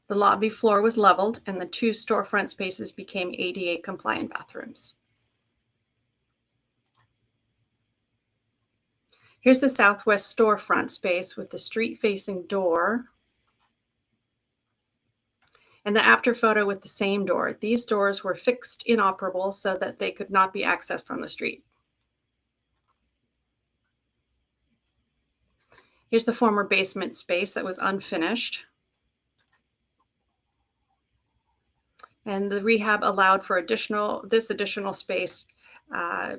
The lobby floor was leveled and the two storefront spaces became ADA compliant bathrooms. Here's the southwest storefront space with the street facing door and the after photo with the same door. These doors were fixed inoperable so that they could not be accessed from the street. Here's the former basement space that was unfinished. And the rehab allowed for additional this additional space uh,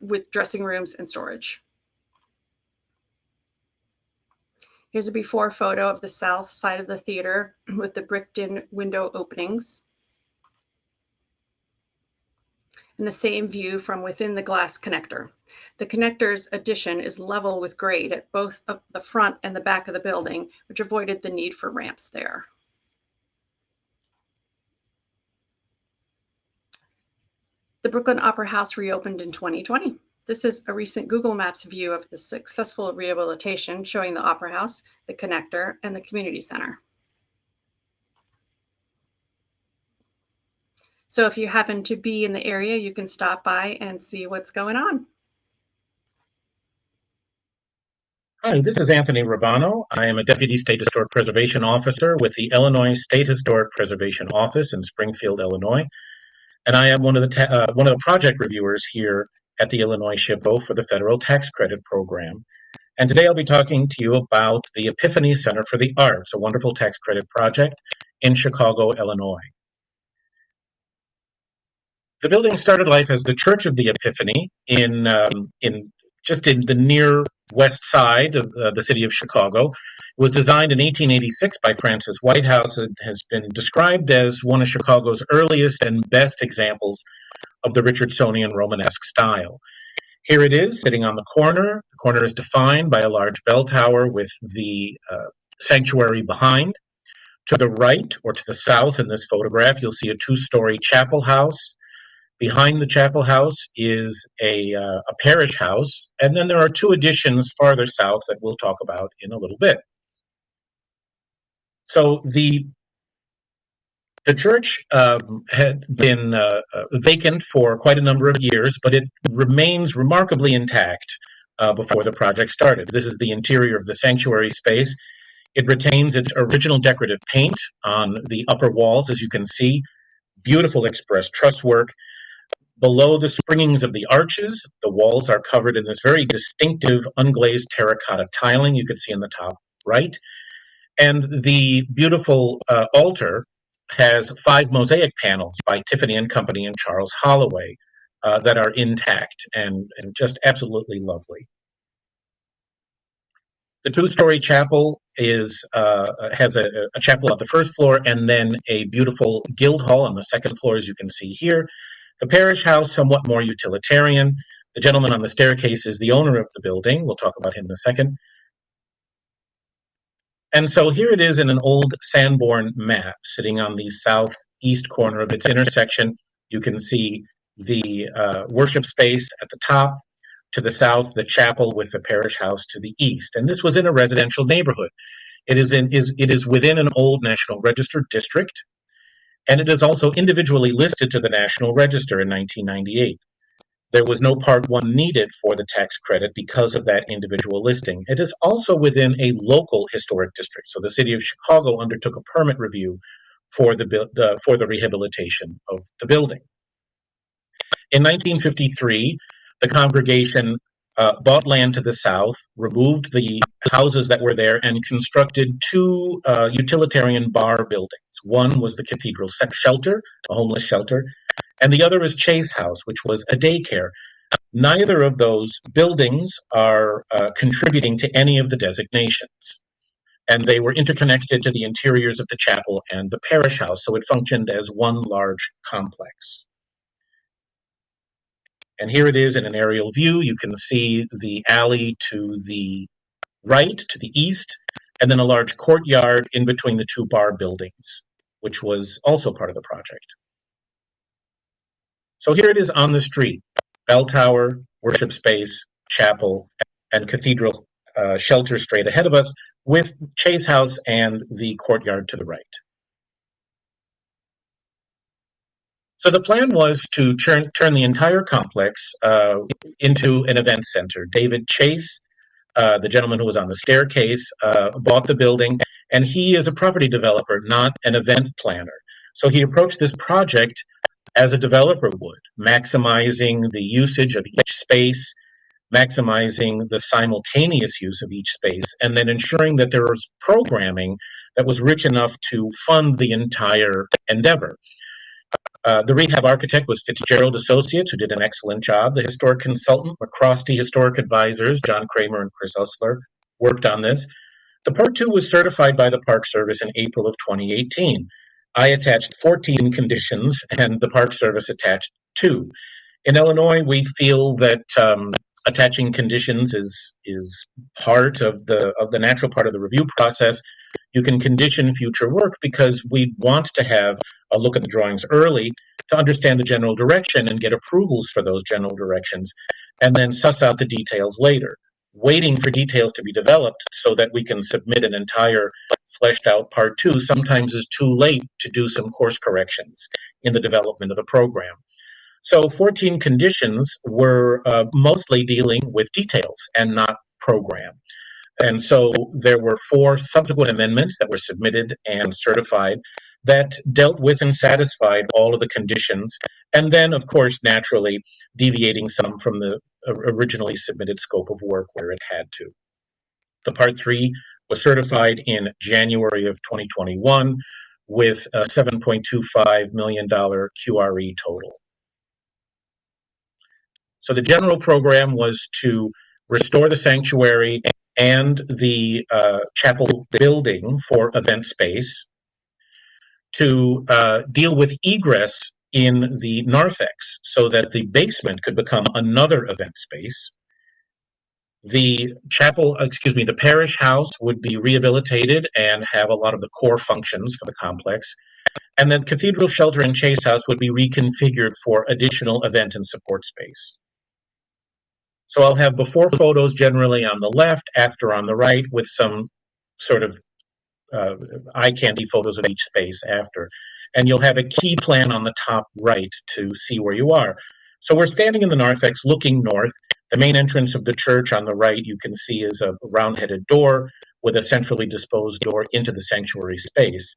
with dressing rooms and storage. Here's a before photo of the south side of the theater with the bricked in window openings. And the same view from within the glass connector. The connector's addition is level with grade at both the front and the back of the building, which avoided the need for ramps there. The Brooklyn Opera House reopened in 2020. This is a recent Google Maps view of the successful rehabilitation showing the Opera House, the connector, and the community center. So if you happen to be in the area, you can stop by and see what's going on. Hi, this is Anthony Rubano. I am a Deputy State Historic Preservation Officer with the Illinois State Historic Preservation Office in Springfield, Illinois. And I am one of the uh, one of the project reviewers here at the Illinois SHPO for the Federal Tax Credit Program. And today I'll be talking to you about the Epiphany Center for the Arts, a wonderful tax credit project in Chicago, Illinois. The building started life as the Church of the Epiphany in, um, in just in the near west side of uh, the city of Chicago. It was designed in 1886 by Francis Whitehouse and has been described as one of Chicago's earliest and best examples of the Richardsonian Romanesque style. Here it is, sitting on the corner. The corner is defined by a large bell tower with the uh, sanctuary behind. To the right or to the south in this photograph, you'll see a two story chapel house. Behind the chapel house is a, uh, a parish house, and then there are two additions farther south that we'll talk about in a little bit. So the the church um, had been uh, uh, vacant for quite a number of years, but it remains remarkably intact uh, before the project started. This is the interior of the sanctuary space. It retains its original decorative paint on the upper walls, as you can see. Beautiful express truss work. Below the springings of the arches, the walls are covered in this very distinctive unglazed terracotta tiling you can see in the top right. And the beautiful uh, altar has five mosaic panels by Tiffany and Company and Charles Holloway uh, that are intact and, and just absolutely lovely. The two-story chapel is uh, has a, a, chapel on the first floor and then a beautiful guild hall on the second floor, as you can see here. The parish house, somewhat more utilitarian. The gentleman on the staircase is the owner of the building. We'll talk about him in a second. And so here it is in an old Sanborn map sitting on the southeast corner of its intersection. You can see the uh, worship space at the top. To the south, the chapel with the parish house to the east. And this was in a residential neighborhood. It is, in, is, it is within an old National Register district, and it is also individually listed to the National Register in 1998. There was no Part 1 needed for the tax credit because of that individual listing. It is also within a local historic district. So the city of Chicago undertook a permit review for the, the for the rehabilitation of the building. In 1953, the congregation uh, bought land to the south, removed the houses that were there, and constructed two uh, utilitarian bar buildings. One was the cathedral shelter, a homeless shelter, and the other is Chase House, which was a daycare. Neither of those buildings are uh, contributing to any of the designations. And they were interconnected to the interiors of the chapel and the parish house, so it functioned as one large complex. And here it is in an aerial view. You can see the alley to the right, to the east, and then a large courtyard in between the two bar buildings, which was also part of the project. So here it is on the street bell tower, worship space, chapel, and cathedral uh, shelter straight ahead of us, with Chase House and the courtyard to the right. So the plan was to turn, turn the entire complex uh, into an event center. David Chase, uh, the gentleman who was on the staircase, uh, bought the building, and he is a property developer, not an event planner. So he approached this project as a developer would, maximizing the usage of each space, maximizing the simultaneous use of each space, and then ensuring that there was programming that was rich enough to fund the entire endeavor. Uh, the rehab architect was Fitzgerald Associates, who did an excellent job. The historic consultant, MacRostie Historic Advisors, John Kramer and Chris Usler, worked on this. The Part 2 was certified by the Park Service in April of 2018. I attached 14 conditions, and the Park Service attached two. In Illinois, we feel that um, attaching conditions is is part of the of the natural part of the review process. You can condition future work because we want to have a look at the drawings early to understand the general direction and get approvals for those general directions, and then suss out the details later. Waiting for details to be developed so that we can submit an entire fleshed out part two sometimes is too late to do some course corrections in the development of the program. So 14 conditions were uh, mostly dealing with details and not program. And so there were four subsequent amendments that were submitted and certified that dealt with and satisfied all of the conditions. And then, of course, naturally deviating some from the originally submitted scope of work where it had to. The Part 3 was certified in January of 2021 with a $7.25 million QRE total. So the general program was to restore the sanctuary and the uh, chapel building for event space, to uh, deal with egress in the narthex so that the basement could become another event space. The chapel, excuse me, the parish house would be rehabilitated and have a lot of the core functions for the complex. And then Cathedral Shelter and Chase House would be reconfigured for additional event and support space. So I'll have before photos generally on the left, after on the right, with some sort of uh, eye candy photos of each space after. And you'll have a key plan on the top right to see where you are. So we're standing in the narthex looking north. The main entrance of the church on the right you can see is a round-headed door with a centrally disposed door into the sanctuary space.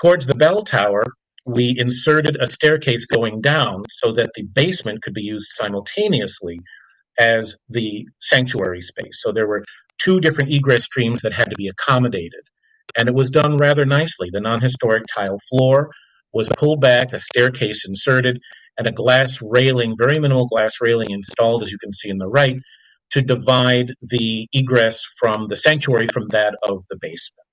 Towards the bell tower, we inserted a staircase going down so that the basement could be used simultaneously as the sanctuary space. So there were two different egress streams that had to be accommodated. And it was done rather nicely. The non historic tile floor was pulled back, a staircase inserted, and a glass railing, very minimal glass railing installed, as you can see in the right, to divide the egress from the sanctuary from that of the basement.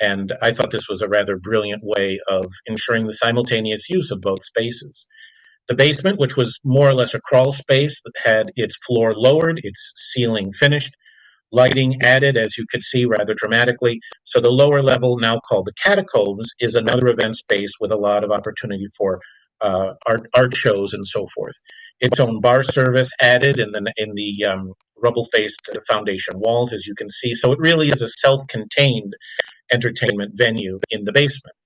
And I thought this was a rather brilliant way of ensuring the simultaneous use of both spaces. The basement, which was more or less a crawl space, had its floor lowered, its ceiling finished, lighting added, as you could see rather dramatically. So the lower level, now called the catacombs, is another event space with a lot of opportunity for uh, art, art shows and so forth. Its own bar service added in the in the um, rubble-faced foundation walls, as you can see. So it really is a self-contained entertainment venue in the basement.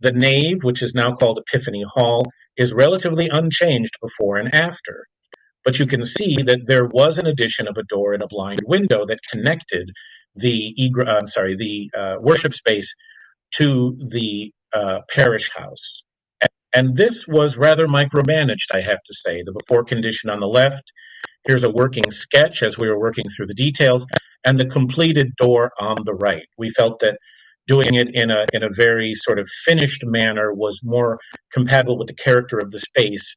The nave, which is now called Epiphany Hall, is relatively unchanged before and after. But you can see that there was an addition of a door and a blind window that connected the uh, I'm sorry, the uh, worship space to the uh, parish house. And this was rather micromanaged, I have to say. The before condition on the left, here's a working sketch as we were working through the details, and the completed door on the right. We felt that doing it in a in a very sort of finished manner was more compatible with the character of the space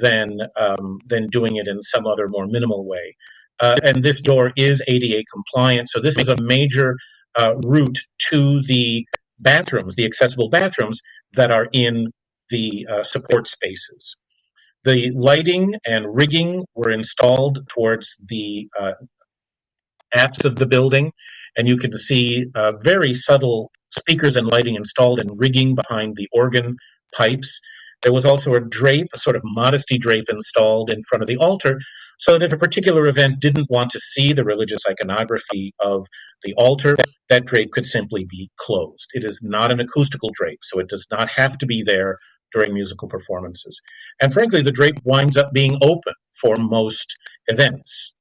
than um, than doing it in some other more minimal way. Uh, and this door is ADA compliant, so this is a major uh, route to the bathrooms, the accessible bathrooms that are in the uh, support spaces. The lighting and rigging were installed towards the uh, apse of the building, and you can see uh, very subtle speakers and lighting installed and rigging behind the organ pipes. There was also a drape, a sort of modesty drape installed in front of the altar, so that if a particular event didn't want to see the religious iconography of the altar, that drape could simply be closed. It is not an acoustical drape, so it does not have to be there during musical performances. And frankly, the drape winds up being open for most events.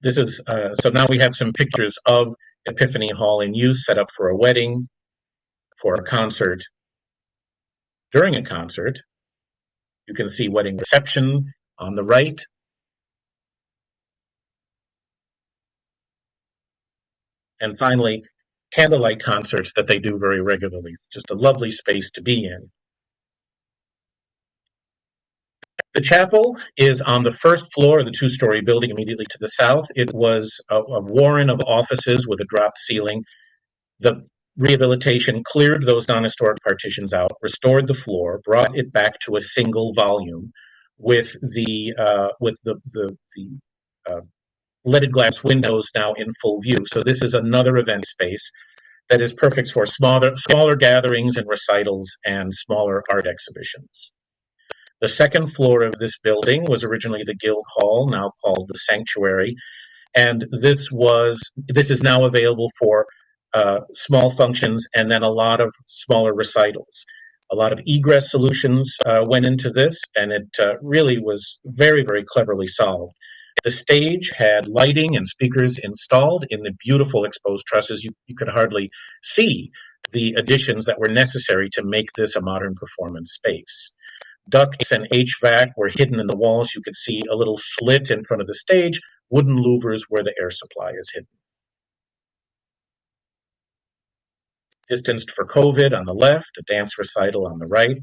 This is, uh, so now we have some pictures of Epiphany Hall in use, set up for a wedding, for a concert. During a concert, you can see wedding reception on the right. And finally, candlelight concerts that they do very regularly. It's just a lovely space to be in. The chapel is on the first floor of the two-story building immediately to the south. It was a, a, warren of offices with a dropped ceiling. The rehabilitation cleared those non-historic partitions out, restored the floor, brought it back to a single volume with the uh, with the the, the uh, leaded glass windows now in full view. So this is another event space that is perfect for smaller smaller gatherings and recitals and smaller art exhibitions. The second floor of this building was originally the Guild Hall, now called the Sanctuary, and this was this is now available for uh, small functions and then a lot of smaller recitals. A lot of egress solutions uh, went into this, and it uh, really was very, very cleverly solved. The stage had lighting and speakers installed in the beautiful exposed trusses. You, you could hardly see the additions that were necessary to make this a modern performance space. Ducts and HVAC were hidden in the walls. You could see a little slit in front of the stage, wooden louvers where the air supply is hidden. Distanced for COVID on the left, a dance recital on the right,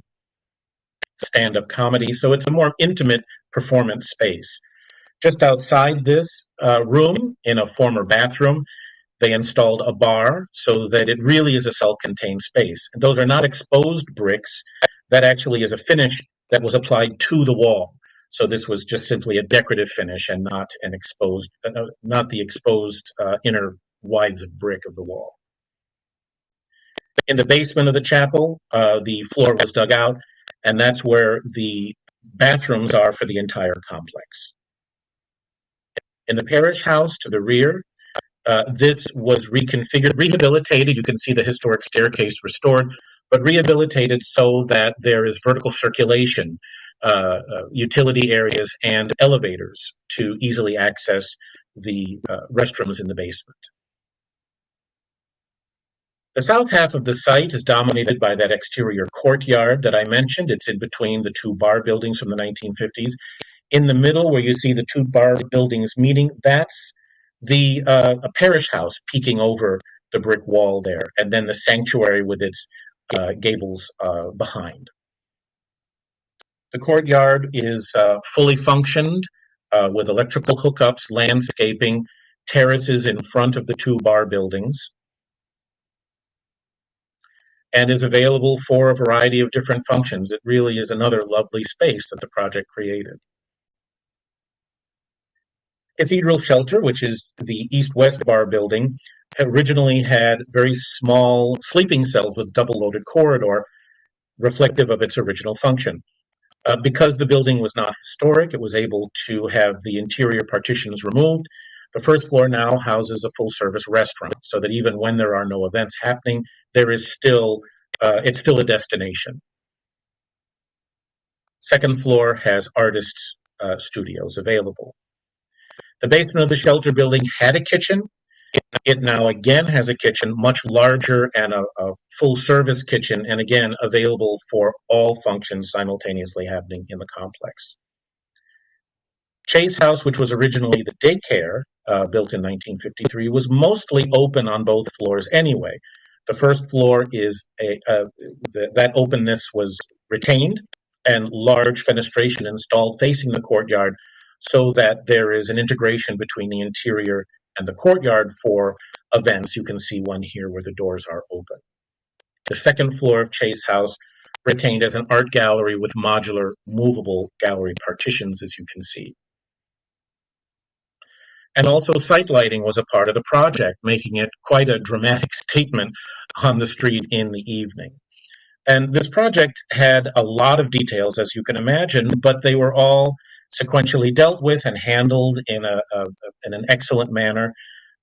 stand up comedy. So it's a more intimate performance space. Just outside this uh, room, in a former bathroom, they installed a bar so that it really is a self contained space. Those are not exposed bricks. That actually is a finish that was applied to the wall. So this was just simply a decorative finish and not an exposed, uh, not the exposed uh, inner wythes of brick of the wall. In the basement of the chapel, uh, the floor was dug out, and that's where the bathrooms are for the entire complex. In the parish house to the rear, uh, this was reconfigured, rehabilitated. You can see the historic staircase restored, but rehabilitated so that there is vertical circulation, uh, uh, utility areas, and elevators to easily access the uh, restrooms in the basement. The south half of the site is dominated by that exterior courtyard that I mentioned. It's in between the two bar buildings from the 1950s. In the middle, where you see the two bar buildings meeting, that's the uh, a parish house peeking over the brick wall there, and then the sanctuary with its uh, gables uh, behind. The courtyard is uh, fully functioned uh, with electrical hookups, landscaping, terraces in front of the two bar buildings, and is available for a variety of different functions. It really is another lovely space that the project created. Cathedral Shelter, which is the east-west bar building, originally had very small sleeping cells with double-loaded corridor, reflective of its original function. Uh, because the building was not historic, it was able to have the interior partitions removed. The first floor now houses a full-service restaurant, so that even when there are no events happening, there is still uh, it's still a destination. Second floor has artists' uh, studios available. The basement of the shelter building had a kitchen. It now again has a kitchen, much larger and a, a full service kitchen, and again available for all functions simultaneously happening in the complex. Chase House, which was originally the daycare uh, built in 1953, was mostly open on both floors anyway. The first floor is a, uh, the, that openness was retained and large fenestration installed facing the courtyard so that there is an integration between the interior and the courtyard for events. You can see one here where the doors are open. The second floor of Chase House retained as an art gallery with modular movable gallery partitions, as you can see. And also site lighting was a part of the project, making it quite a dramatic statement on the street in the evening. And this project had a lot of details, as you can imagine, but they were all sequentially dealt with and handled in, a, a, in an excellent manner.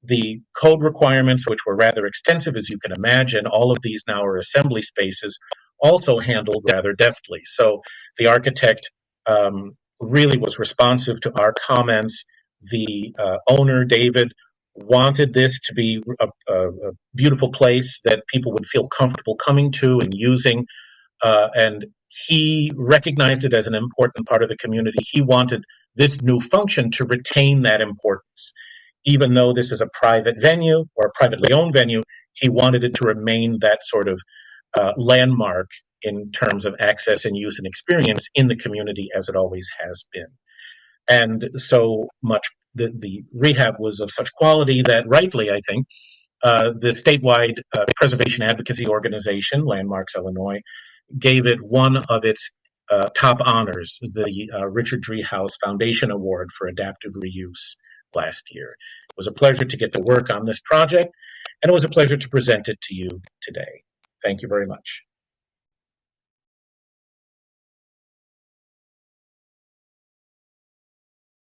The code requirements, which were rather extensive, as you can imagine, all of these now are assembly spaces, also handled rather deftly. So the architect um, really was responsive to our comments. The uh, owner, David, wanted this to be a, a, a, beautiful place that people would feel comfortable coming to and using. Uh, and he recognized it as an important part of the community. He wanted this new function to retain that importance. Even though this is a private venue or a privately owned venue, he wanted it to remain that sort of uh, landmark in terms of access and use and experience in the community as it always has been. And so much, the, the rehab was of such quality that rightly, I think, uh, the statewide uh, preservation advocacy organization, Landmarks Illinois, gave it one of its uh, top honors, the uh, Richard Driehaus Foundation Award for Adaptive Reuse last year. It was a pleasure to get to work on this project, and it was a pleasure to present it to you today. Thank you very much.